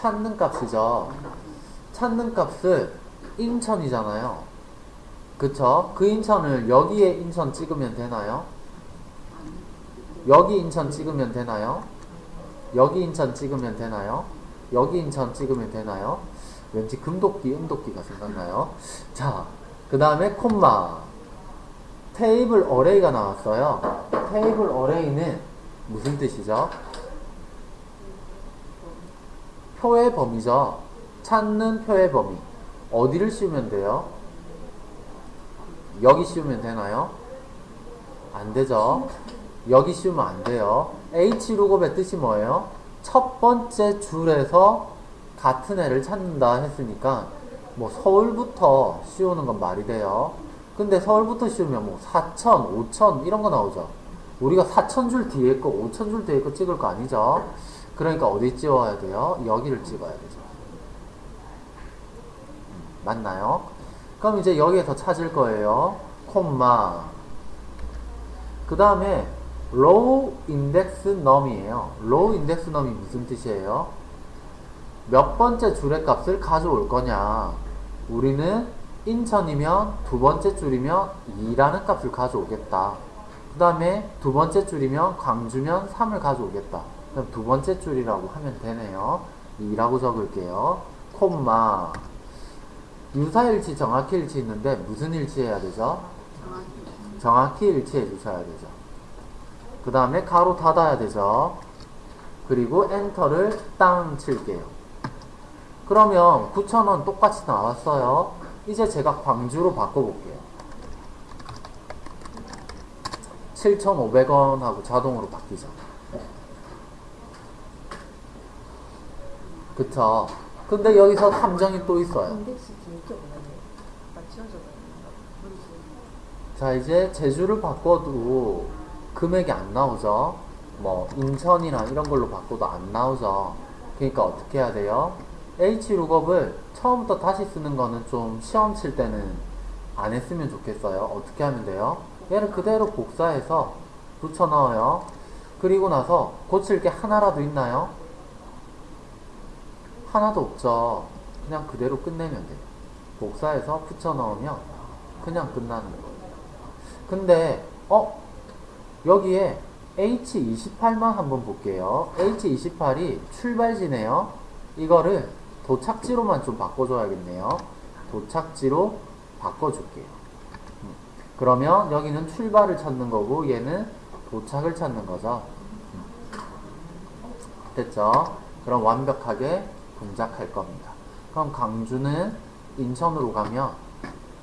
찾는 값이죠. 찾는 값을 인천이잖아요. 그쵸? 그 인천을 여기에 인천 찍으면 되나요? 여기 인천 찍으면 되나요? 여기 인천 찍으면 되나요? 여기 인천 찍으면 되나요? 왠지 금도끼, 음도끼가 생각나요. 자, 그 다음에 콤마. 테이블 어레이가 나왔어요. 테이블 어레이는 무슨 뜻이죠? 표의 범위죠. 찾는 표의 범위. 어디를 씌우면 돼요? 여기 씌우면 되나요? 안 되죠. 여기 씌우면 안 돼요. H룩업의 뜻이 뭐예요? 첫 번째 줄에서 같은 애를 찾는다 했으니까 뭐 서울부터 씌우는 건 말이 돼요. 근데 서울부터 씌우면 뭐 4천, 5천 이런 거 나오죠. 우리가 4천 줄 뒤에 거, 5천 줄 뒤에 거 찍을 거 아니죠. 그러니까 어디 찍어야 돼요? 여기를 찍어야 되죠. 음, 맞나요? 그럼 이제 여기에서 찾을 거예요. 콤마. 그 다음에 low index num이에요. low index num이 무슨 뜻이에요? 몇 번째 줄의 값을 가져올 거냐. 우리는 인천이면 두 번째 줄이면 2라는 값을 가져오겠다. 그 다음에 두 번째 줄이면 광주면 3을 가져오겠다. 그럼 두 번째 줄이라고 하면 되네요. 2라고 적을게요. 콤마. 유사일치, 정확히 일치 있는데 무슨 일치해야 되죠? 정확히 일치해 주셔야 되죠. 그 다음에 가로 닫아야 되죠. 그리고 엔터를 땅 칠게요. 그러면 9,000원 똑같이 나왔어요. 이제 제가 광주로 바꿔볼게요. 7,500원하고 자동으로 바뀌죠. 그쵸. 근데 여기서 함정이 또 있어요. 자, 이제 제주를 바꿔도 금액이 안 나오죠. 뭐, 인천이나 이런 걸로 바꿔도 안 나오죠. 그러니까 어떻게 해야 돼요? H룩업을 처음부터 다시 쓰는 거는 좀 시험 칠 때는 안 했으면 좋겠어요. 어떻게 하면 돼요? 얘를 그대로 복사해서 붙여 넣어요. 그리고 나서 고칠 게 하나라도 있나요? 하나도 없죠. 그냥 그대로 끝내면 돼요. 복사해서 붙여 넣으면 그냥 끝나는 거예요. 근데 어 여기에 H28만 한번 볼게요. H28이 출발지네요. 이거를 도착지로만 좀 바꿔줘야겠네요. 도착지로 바꿔줄게요. 음. 그러면 여기는 출발을 찾는 거고 얘는 도착을 찾는 거죠. 음. 됐죠? 그럼 완벽하게 동작할 겁니다. 그럼 강주는 인천으로 가면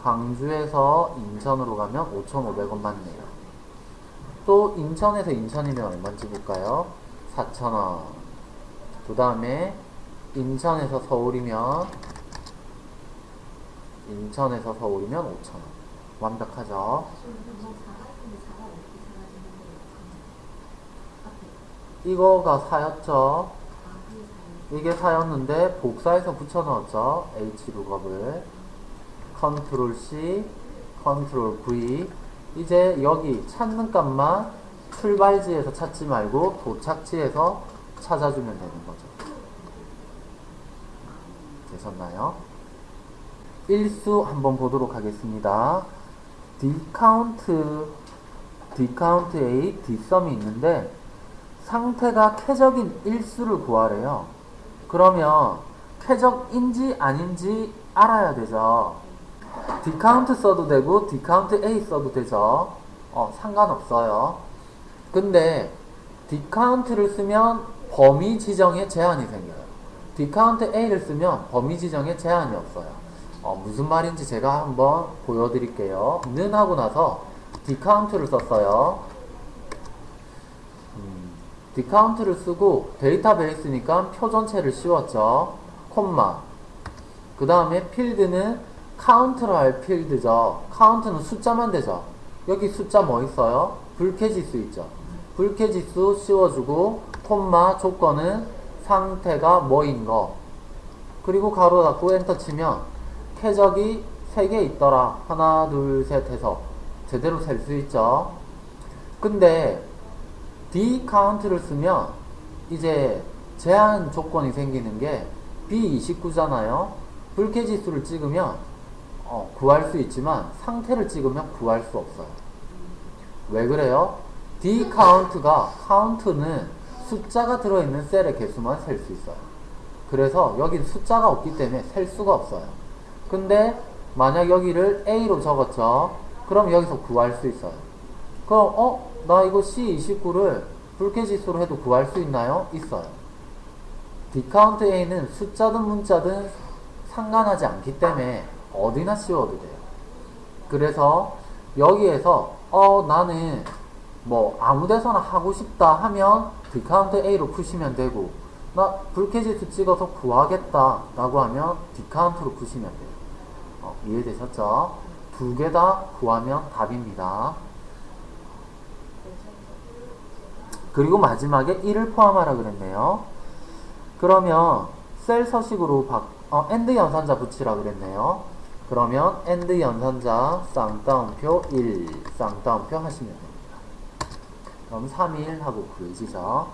강주에서 인천으로 가면 5,500원 맞네요. 또 인천에서 인천이면 얼마인지 볼까요? 4,000원. 그 다음에 인천에서 서울이면 인천에서 서울이면 5,000원. 완벽하죠? 이거가 사였죠? 이게 사였는데 복사해서 붙여 넣었죠? H 룩업을. control C, control V. 이제 여기 찾는 값만 출발지에서 찾지 말고 도착지에서 찾아주면 되는 거죠. 되셨나요? 일수 한번 보도록 하겠습니다. D count, 디카운트 A, 디썸이 있는데 상태가 쾌적인 일수를 구하래요. 그러면 쾌적인지 아닌지 알아야 되죠. D count 써도 되고 D count A 써도 되죠. 어, 상관없어요. 근데 D count를 쓰면 범위 지정에 제한이 생겨요. D count A를 쓰면 범위 지정에 제한이 없어요. 어, 무슨 말인지 제가 한번 보여드릴게요. 는 하고 나서 D count를 썼어요. 음, D count를 쓰고 데이터베이스니까 표 전체를 씌웠죠. 콤마. 그 다음에 필드는 count를 할 필드죠. count는 숫자만 되죠. 여기 숫자 뭐 있어요? 불쾌지수 있죠. 불쾌지수 씌워주고 콤마 조건은 상태가 뭐인 거. 그리고 괄호 닫고 엔터 치면 쾌적이 3개 있더라. 하나, 둘, 셋 해서 제대로 셀 수 있죠. 근데 D count를 쓰면 이제 제한 조건이 생기는 게 B29잖아요. 불쾌지수를 찍으면 어, 구할 수 있지만 상태를 찍으면 구할 수 없어요. 왜 그래요? D 카운트가 카운트는 숫자가 들어있는 셀의 개수만 셀 수 있어요. 그래서 여긴 숫자가 없기 때문에 셀 수가 없어요. 근데 만약 여기를 A로 적었죠. 그럼 여기서 구할 수 있어요. 그럼 어? 나 이거 C29를 불쾌지수로 해도 구할 수 있나요? 있어요. D count A는 숫자든 문자든 상관하지 않기 때문에 어디나 씌워도 돼요. 그래서 여기에서 어 나는 뭐 아무 데서나 하고 싶다 하면 D count A로 푸시면 되고 나 불쾌지수 찍어서 구하겠다 라고 하면 D count로 푸시면 돼요. 어, 이해되셨죠? 두 개 다 구하면 답입니다. 그리고 마지막에 1을 포함하라 그랬네요. 그러면 셀 서식으로 바, 어, and 연산자 붙이라 그랬네요. 그러면 and 연산자 쌍따옴표 1 쌍따옴표 하시면 됩니다. 그럼 3일 하고 구해지죠.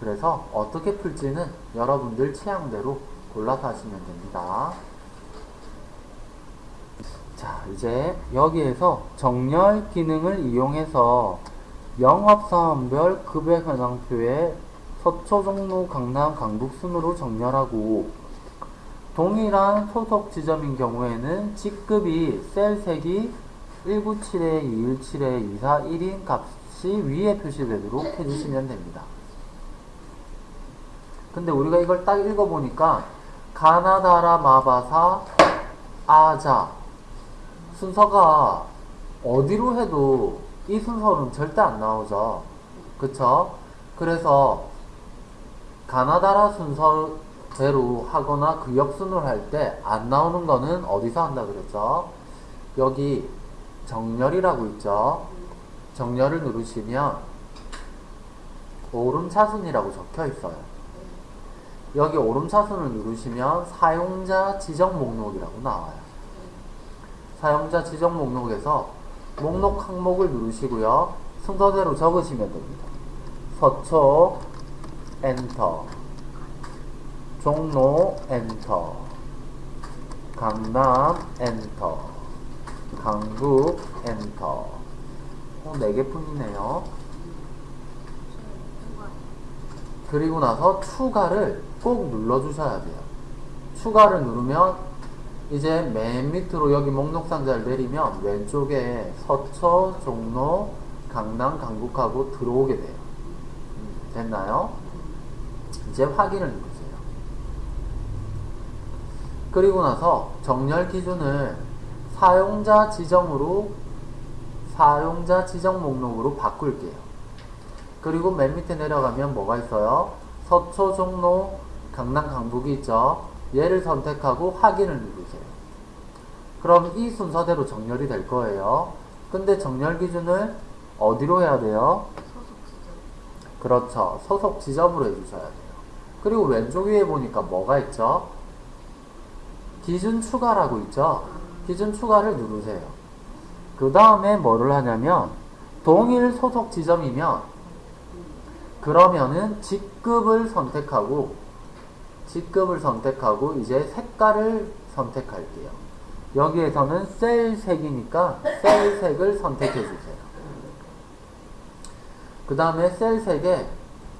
그래서 어떻게 풀지는 여러분들 취향대로 골라서 하시면 됩니다. 자, 이제 여기에서 정렬 기능을 이용해서 영업사원별 급여 현황표에 서초, 종로, 강남, 강북 순으로 정렬하고 동일한 소속 지점인 경우에는 직급이 셀색이 197에 217에 24 1인 값이 위에 표시되도록 해주시면 됩니다. 근데 우리가 이걸 딱 읽어보니까 가나다라 마바사 아자 순서가 어디로 해도 이 순서는 절대 안 나오죠. 그쵸? 그래서 가나다라 순서대로 하거나 그 역순으로 할 때 안 나오는 거는 어디서 한다 그랬죠? 여기 정렬이라고 있죠? 정렬을 누르시면 오름차순이라고 적혀 있어요. 여기 오름차순을 누르시면 사용자 지정 목록이라고 나와요. 사용자 지정 목록에서 목록 항목을 누르시고요. 순서대로 적으시면 됩니다. 서초 엔터 종로 엔터 강남 엔터 강북 엔터 어, 4개뿐이네요. 그리고 나서 추가를 꼭 눌러주셔야 돼요. 추가를 누르면 이제 맨 밑으로 여기 목록 상자를 내리면 왼쪽에 서초, 종로, 강남, 강북하고 들어오게 돼요. 음, 됐나요? 이제 확인을 누르세요. 그리고 나서 정렬 기준을 사용자 지정으로 사용자 지정 목록으로 바꿀게요. 그리고 맨 밑에 내려가면 뭐가 있어요? 서초, 종로, 강남, 강북이 있죠? 얘를 선택하고 확인을 누르세요. 그럼 이 순서대로 정렬이 될 거예요. 근데 정렬 기준을 어디로 해야 돼요? 그렇죠. 소속 지점으로 해주셔야 돼요. 그리고 왼쪽 위에 보니까 뭐가 있죠? 기준 추가라고 있죠? 기준 추가를 누르세요. 그 다음에 뭐를 하냐면 동일 소속 지점이면 그러면은 직급을 선택하고 직급을 선택하고 이제 색깔을 선택할게요. 여기에서는 셀 색이니까 셀 색을 선택해 주세요. 그 다음에 셀 색에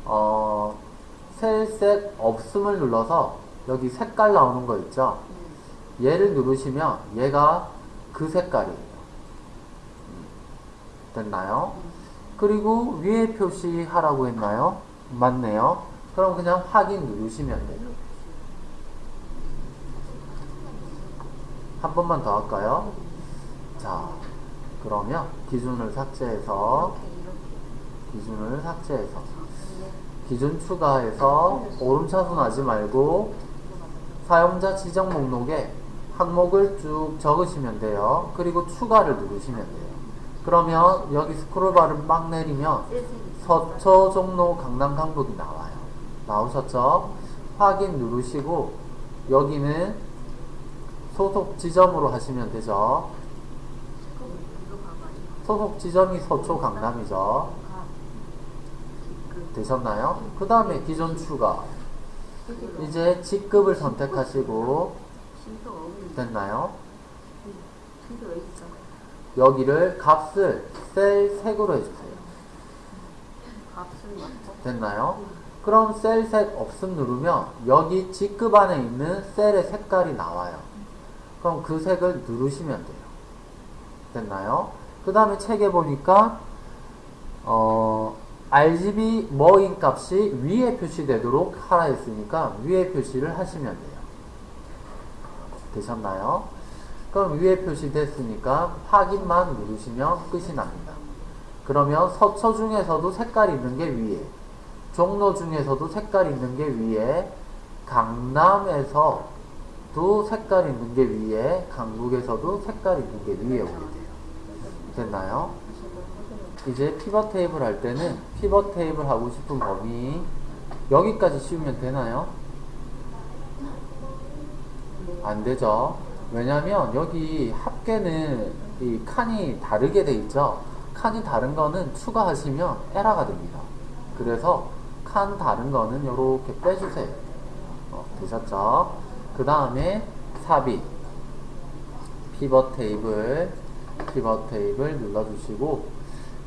어, 셀색 없음을 눌러서 여기 색깔 나오는 거 있죠? 얘를 누르시면 얘가 그 색깔이에요. 음, 됐나요? 그리고 위에 표시하라고 했나요? 맞네요. 그럼 그냥 확인 누르시면 돼요. 한 번만 더 할까요? 자, 그러면 기준을 삭제해서 기준을 삭제해서 기준 추가해서 오름차순 하지 말고 사용자 지정 목록에 항목을 쭉 적으시면 돼요. 그리고 추가를 누르시면 돼요. 그러면 여기 스크롤바를 막 내리면 서초, 종로, 강남, 강북이 나와요. 나오셨죠? 확인 누르시고 여기는 소속 지점으로 하시면 되죠. 소속 지점이 서초, 강남이죠. 되셨나요? 그 다음에 기존 추가. 이제 직급을 선택하시고 됐나요? 여기를 값을 셀 색으로 해주세요. 됐나요? 그럼 셀 색 없음 누르면 여기 직급 안에 있는 셀의 색깔이 나와요. 그럼 그 색을 누르시면 돼요. 됐나요? 그 다음에 책에 보니까 어, RGB 뭐인 값이 위에 표시되도록 하라 했으니까 위에 표시를 하시면 돼요. 되셨나요? 그럼 위에 표시됐으니까 확인만 누르시면 끝이 납니다. 그러면 서초 중에서도 색깔 있는 게 위에, 종로 중에서도 색깔 있는 게 위에, 강남에서 도 색깔 있는 게 위에, 강북에서도 색깔 있는 게 위에 오게 돼요. 됐나요? 이제 피벗 테이블 할 때는 피벗 테이블 하고 싶은 범위 여기까지 씌우면 되나요? 안 되죠. 왜냐면 여기 합계는 이 칸이 다르게 돼 있죠. 칸이 다른 거는 추가하시면 에러가 됩니다. 그래서 칸 다른 거는 이렇게 빼주세요. 어, 되셨죠? 그 다음에 삽입. 피벗 테이블, 피벗 테이블 눌러주시고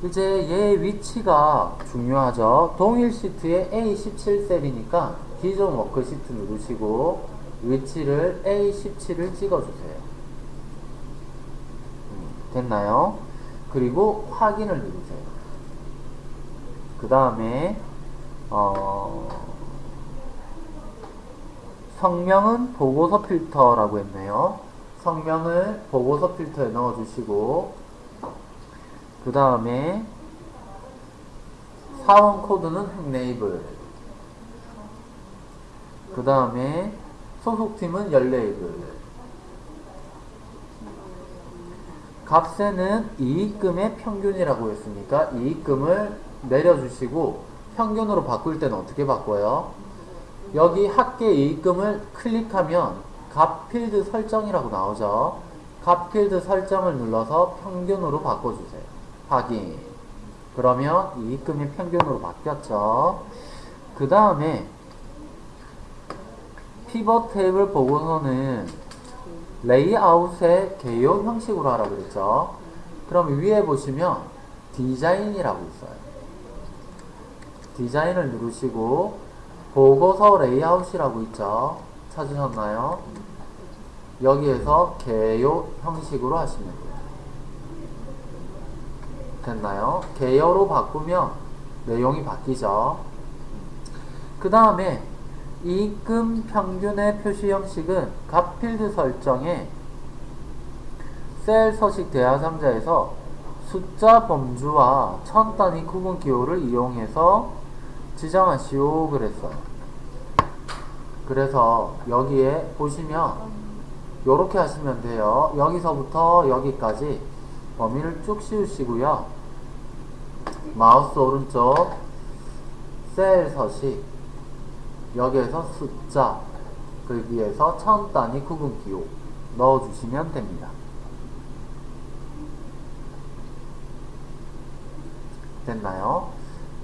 이제 얘 위치가 중요하죠. 동일 시트에 A17셀이니까 기존 워크시트 누르시고 위치를 A17을 찍어주세요. 음, 됐나요? 그리고 확인을 누르세요. 그 다음에 어, 성명은 보고서 필터라고 했네요. 성명을 보고서 필터에 넣어주시고 그 다음에 사원 코드는 흑네이블 그 다음에 소속팀은 열레이블 값에는 이익금의 평균이라고 했으니까 이익금을 내려주시고 평균으로 바꿀 때는 어떻게 바꿔요? 여기 합계 이익금을 클릭하면 값 필드 설정이라고 나오죠. 값 필드 설정을 눌러서 평균으로 바꿔주세요. 확인. 그러면 이익금이 평균으로 바뀌었죠. 그 다음에 피벗 테이블 보고서는 레이아웃의 개요 형식으로 하라고 그랬죠. 그럼 위에 보시면 디자인이라고 있어요. 디자인을 누르시고 보고서 레이아웃이라고 있죠. 찾으셨나요? 여기에서 개요 형식으로 하시면 돼요. 됐나요? 개요로 바꾸면 내용이 바뀌죠. 그 다음에 이익금 평균의 표시 형식은 값 필드 설정에 셀 서식 대하 상자에서 숫자 범주와 천 단위 구분 기호를 이용해서 지정하시오 그랬어요. 그래서 여기에 보시면 이렇게 하시면 돼요. 여기서부터 여기까지 범위를 쭉 씌우시고요. 마우스 오른쪽 셀 서식 여기에서 숫자 거기에서 천 단위 구분 기호 넣어주시면 됩니다. 됐나요?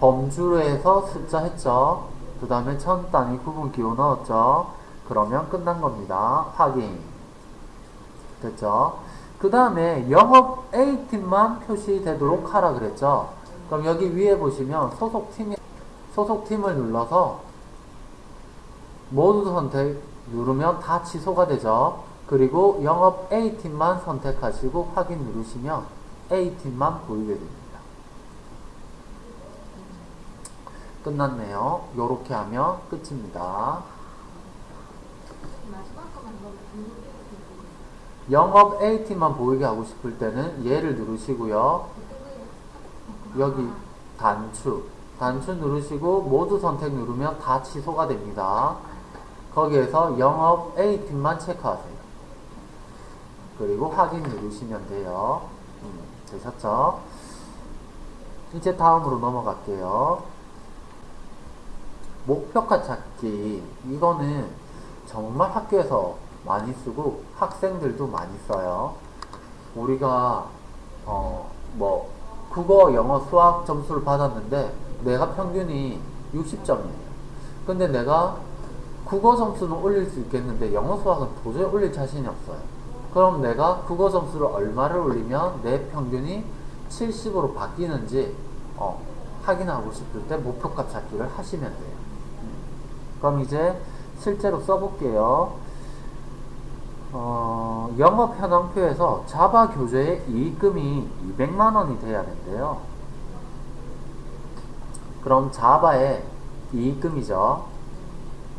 범주로 해서 숫자 했죠. 그 다음에 천 단위 구분 기호 넣었죠. 그러면 끝난 겁니다. 확인. 됐죠? 그 다음에 영업 A팀만 표시되도록 하라 그랬죠. 그럼 여기 위에 보시면 소속팀, 소속팀을 눌러서 모두 선택 누르면 다 취소가 되죠. 그리고 영업 A팀만 선택하시고 확인 누르시면 A팀만 보이게 됩니다. 끝났네요. 요렇게 하면 끝입니다. 영업 A팀만 보이게 하고 싶을 때는 얘를 누르시고요. 여기 단추. 단추 누르시고 모두 선택 누르면 다 취소가 됩니다. 거기에서 영업 A팀만 체크하세요. 그리고 확인 누르시면 돼요. 음, 되셨죠? 이제 다음으로 넘어갈게요. 목표가 찾기. 이거는 정말 학교에서 많이 쓰고 학생들도 많이 써요. 우리가 어 뭐 국어, 영어, 수학 점수를 받았는데 내가 평균이 60점이에요. 근데 내가 국어 점수는 올릴 수 있겠는데 영어, 수학은 도저히 올릴 자신이 없어요. 그럼 내가 국어 점수를 얼마를 올리면 내 평균이 70으로 바뀌는지 어, 확인하고 싶을 때 목표값 찾기를 하시면 돼요. 그럼 이제 실제로 써볼게요. 어, 영업 현황표에서 자바 교재의 이익금이 200만원이 돼야 된대요. 그럼 자바의 이익금이죠.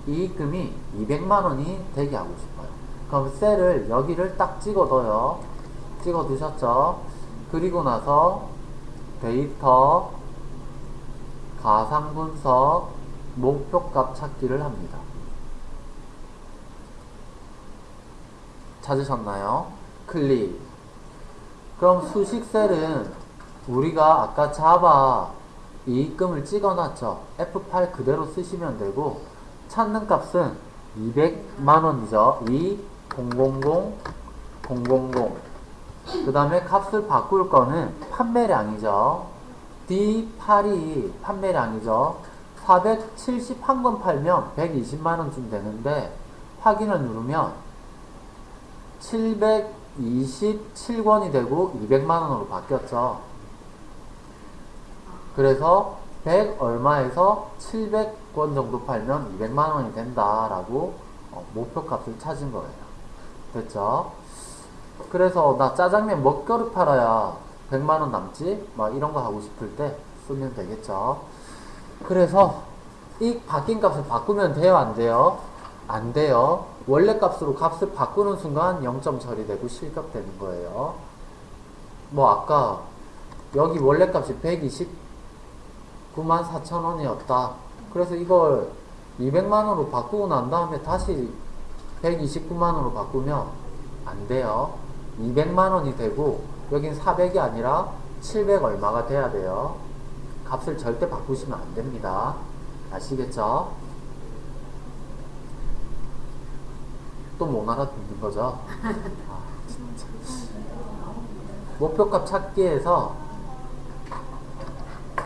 이익금이 200만원이 되게 하고 싶어요. 그럼 셀을 여기를 딱 찍어 둬요. 찍어 두셨죠? 그리고 나서 데이터, 가상분석, 목표값 찾기를 합니다. 찾으셨나요? 클릭. 그럼 수식셀은 우리가 아까 자바 이익금을 찍어놨죠. F8 그대로 쓰시면 되고 찾는 값은 200만원이죠. 2 000 000 그 다음에 값을 바꿀 거는 판매량이죠. D8이 판매량이죠. 471건 팔면 120만원쯤 되는데 확인을 누르면 27권이 되고 200만원으로 바뀌었죠. 그래서 100 얼마에서 700권 정도 팔면 200만원이 된다라고 어, 목표값을 찾은 거예요. 됐죠? 그래서 나 짜장면 몇 그릇 팔아야 100만원 남지? 막 이런 거 하고 싶을 때 쓰면 되겠죠. 그래서 이 바뀐 값을 바꾸면 돼요? 안 돼요? 안 돼요. 원래 값으로 값을 바꾸는 순간 0점 처리되고 실격되는 거예요. 뭐 아까 여기 원래 값이 129만 4천 원이었다. 그래서 이걸 200만 원으로 바꾸고 난 다음에 다시 129만 원으로 바꾸면 안 돼요. 200만 원이 되고 여긴 400이 아니라 700 얼마가 돼야 돼요. 값을 절대 바꾸시면 안 됩니다. 아시겠죠? 또 못 알아듣는 거죠? 아. 목표값 찾기에서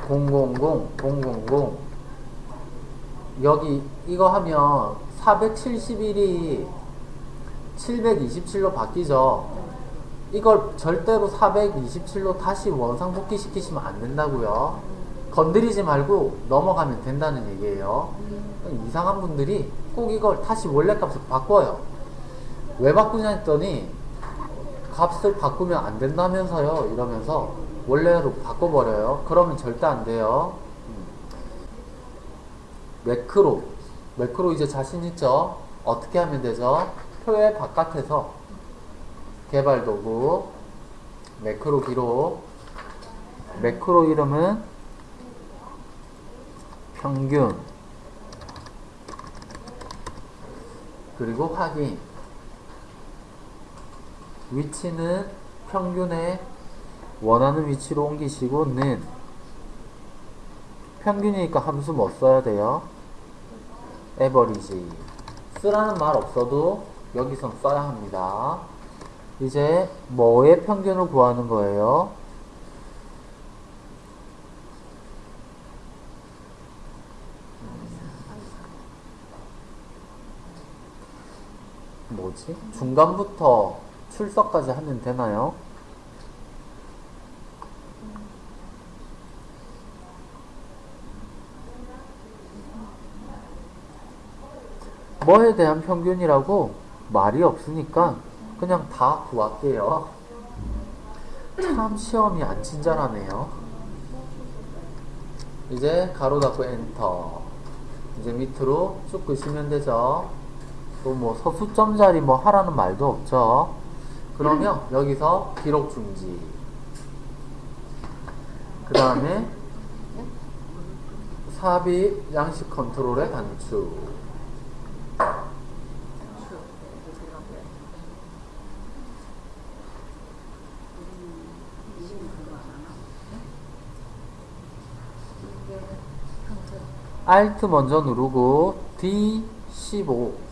000, 000 여기 이거 하면 471이 727로 바뀌죠. 이걸 절대로 427로 다시 원상복귀 시키시면 안 된다고요. 건드리지 말고 넘어가면 된다는 얘기예요. 이상한 분들이 꼭 이걸 다시 원래 값을 바꿔요. 왜 바꾸냐 했더니 값을 바꾸면 안 된다면서요 이러면서 원래로 바꿔버려요. 그러면 절대 안 돼요. 음. 매크로 매크로 이제 자신 있죠? 어떻게 하면 되죠? 표의 바깥에서 개발 도구 매크로 기록 매크로 이름은 평균 그리고 확인 위치는 평균에 원하는 위치로 옮기시고 는 평균이니까 함수 뭐 써야 돼요? 에버리지 쓰라는 말 없어도 여기선 써야 합니다 이제 뭐의 평균을 구하는 거예요? 뭐지? 중간부터 출석까지 하면 되나요? 뭐에 대한 평균이라고 말이 없으니까 그냥 다 구할게요. 참 시험이 안 친절하네요. 이제 가로 닫고 엔터. 이제 밑으로 쭉 끄시면 되죠. 또 뭐 서수점 자리 뭐 하라는 말도 없죠. 그러면 여기서 기록 중지. 그 다음에 삽입 양식 컨트롤의 단축. Alt 먼저 누르고 D15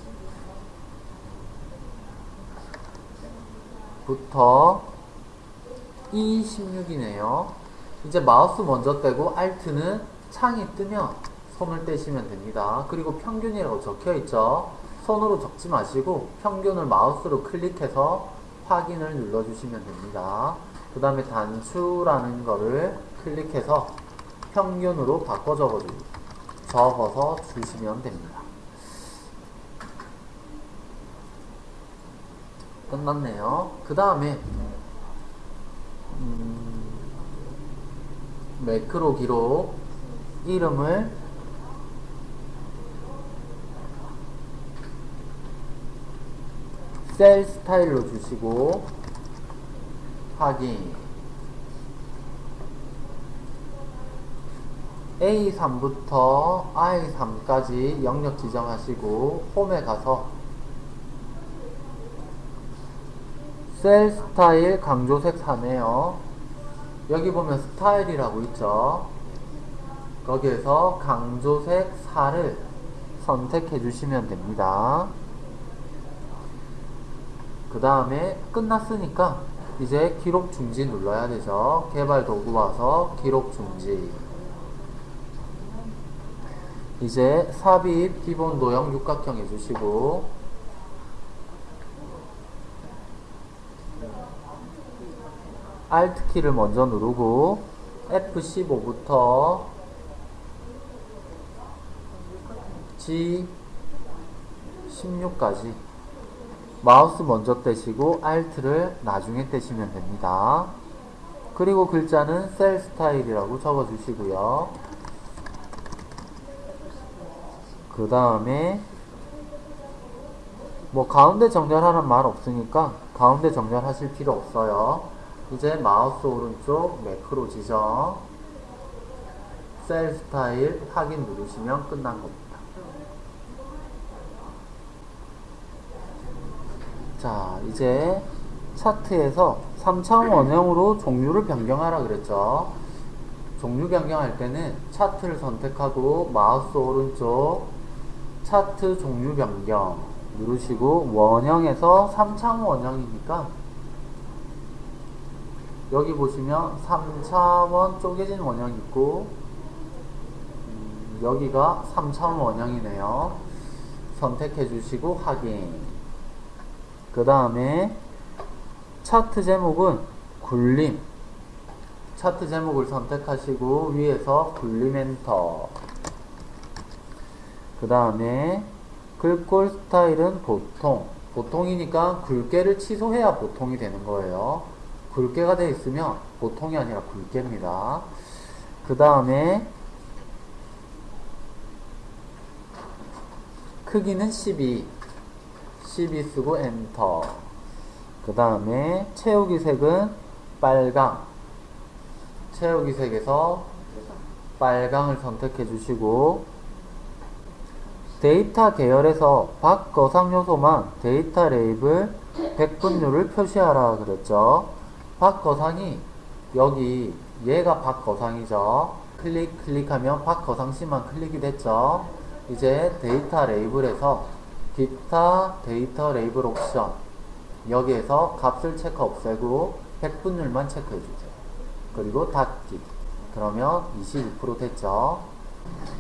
부터 E16이네요. 이제 마우스 먼저 떼고 Alt는 창이 뜨면 손을 떼시면 됩니다. 그리고 평균이라고 적혀 있죠. 손으로 적지 마시고 평균을 마우스로 클릭해서 확인을 눌러주시면 됩니다. 그 다음에 단추라는 거를 클릭해서 평균으로 바꿔 적어 적어서 주시면 됩니다. 끝났네요. 그 다음에 음, 매크로 기록 이름을 셀 스타일로 주시고 확인 A3부터 I3까지 영역 지정하시고 홈에 가서 셀 스타일 강조색 사네요. 여기 보면 스타일이라고 있죠. 거기에서 강조색 4를 선택해 주시면 됩니다. 그 다음에 끝났으니까 이제 기록 중지 눌러야 되죠. 개발 도구 와서 기록 중지. 이제 삽입 기본 도형 육각형 해주시고 Alt 키를 먼저 누르고 F15부터 G16까지 마우스 먼저 떼시고 Alt를 나중에 떼시면 됩니다. 그리고 글자는 셀 스타일이라고 적어 주시고요. 그 다음에 뭐 가운데 정렬하는 말 없으니까 가운데 정렬하실 필요 없어요. 이제 마우스 오른쪽 매크로 지정 셀 스타일 확인 누르시면 끝난 겁니다. 자, 이제 차트에서 3차원 원형으로 종류를 변경하라 그랬죠. 종류 변경할 때는 차트를 선택하고 마우스 오른쪽 차트 종류 변경 누르시고 원형에서 3차원 원형이니까 여기 보시면 3차원 쪼개진 원형 있고 음, 여기가 3차원 원형이네요. 선택해 주시고 확인. 그 다음에 차트 제목은 굴림. 차트 제목을 선택하시고 위에서 굴림 엔터. 그 다음에 글꼴 스타일은 보통. 보통이니까 굵게를 취소해야 보통이 되는 거예요 굵게가 되어 있으면 보통이 아니라 굵게입니다. 그 다음에 크기는 12 12 쓰고 엔터. 그 다음에 채우기 색은 빨강. 채우기 색에서 빨강을 선택해 주시고 데이터 계열에서 박 거상 요소만 데이터 레이블 100분율을 표시하라 그랬죠 박거상이 여기 얘가 박거상이죠 클릭 클릭하면 박거상씨만 클릭이 됐죠 이제 데이터 레이블에서 기타 데이터 레이블 옵션 여기에서 값을 체크 없애고 100분율만 체크해 주세요. 그리고 닫기 그러면 22% 됐죠.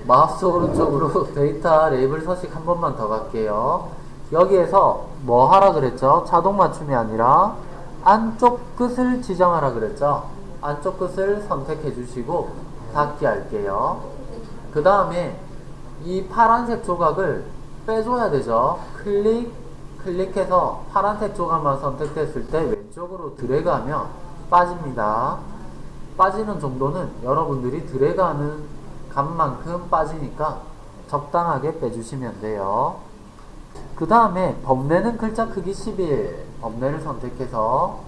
마우스 오른쪽으로 데이터 레이블 서식 한 번만 더 갈게요. 여기에서 뭐 하라 그랬죠? 자동 맞춤이 아니라 안쪽 끝을 지정하라 그랬죠? 안쪽 끝을 선택해 주시고 닫기 할게요. 그 다음에 이 파란색 조각을 빼줘야 되죠. 클릭, 클릭해서 파란색 조각만 선택됐을 때 왼쪽으로 드래그하면 빠집니다. 빠지는 정도는 여러분들이 드래그하는 값만큼 빠지니까 적당하게 빼주시면 돼요. 그 다음에 범례는 글자 크기 11 범례를 선택해서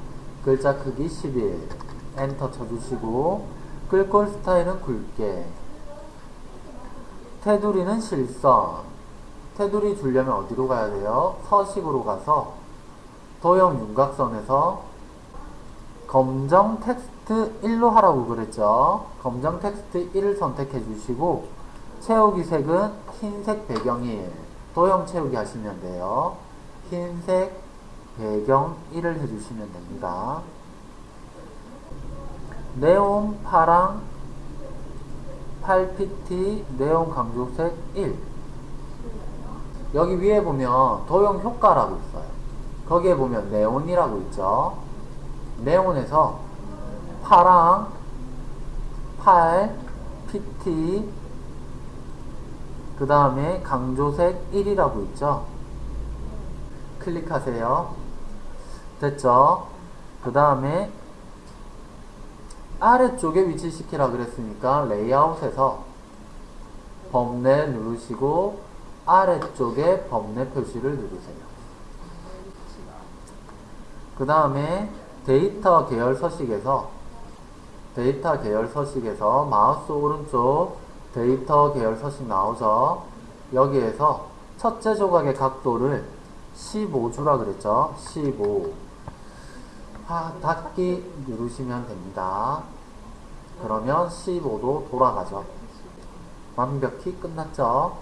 글자 크기 11 엔터 쳐주시고 글꼴 스타일은 굵게. 테두리는 실선. 테두리 주려면 어디로 가야 돼요? 서식으로 가서 도형 윤곽선에서 검정 텍스트 1로 하라고 그랬죠. 검정 텍스트 1을 선택해 주시고 채우기 색은 흰색 배경 1 도형 채우기 하시면 돼요. 흰색 배경 1을 해주시면 됩니다. 네온 파랑 8pt 네온 강조색 1 여기 위에 보면 도형 효과라고 있어요. 거기에 보면 네온이라고 있죠. 네온에서 파랑 8 pt 그 다음에 강조색 1이라고 있죠. 클릭하세요. 됐죠? 그 다음에 아래쪽에 위치시키라 그랬으니까 레이아웃에서 범례 누르시고 아래쪽에 범례 표시를 누르세요. 그 다음에 데이터 계열 서식에서 데이터 계열 서식에서 마우스 오른쪽 데이터 계열 서식 나오죠. 여기에서 첫째 조각의 각도를 15도라 그랬죠. 15. 아, 닫기 누르시면 됩니다. 그러면 15도 돌아가죠. 완벽히 끝났죠.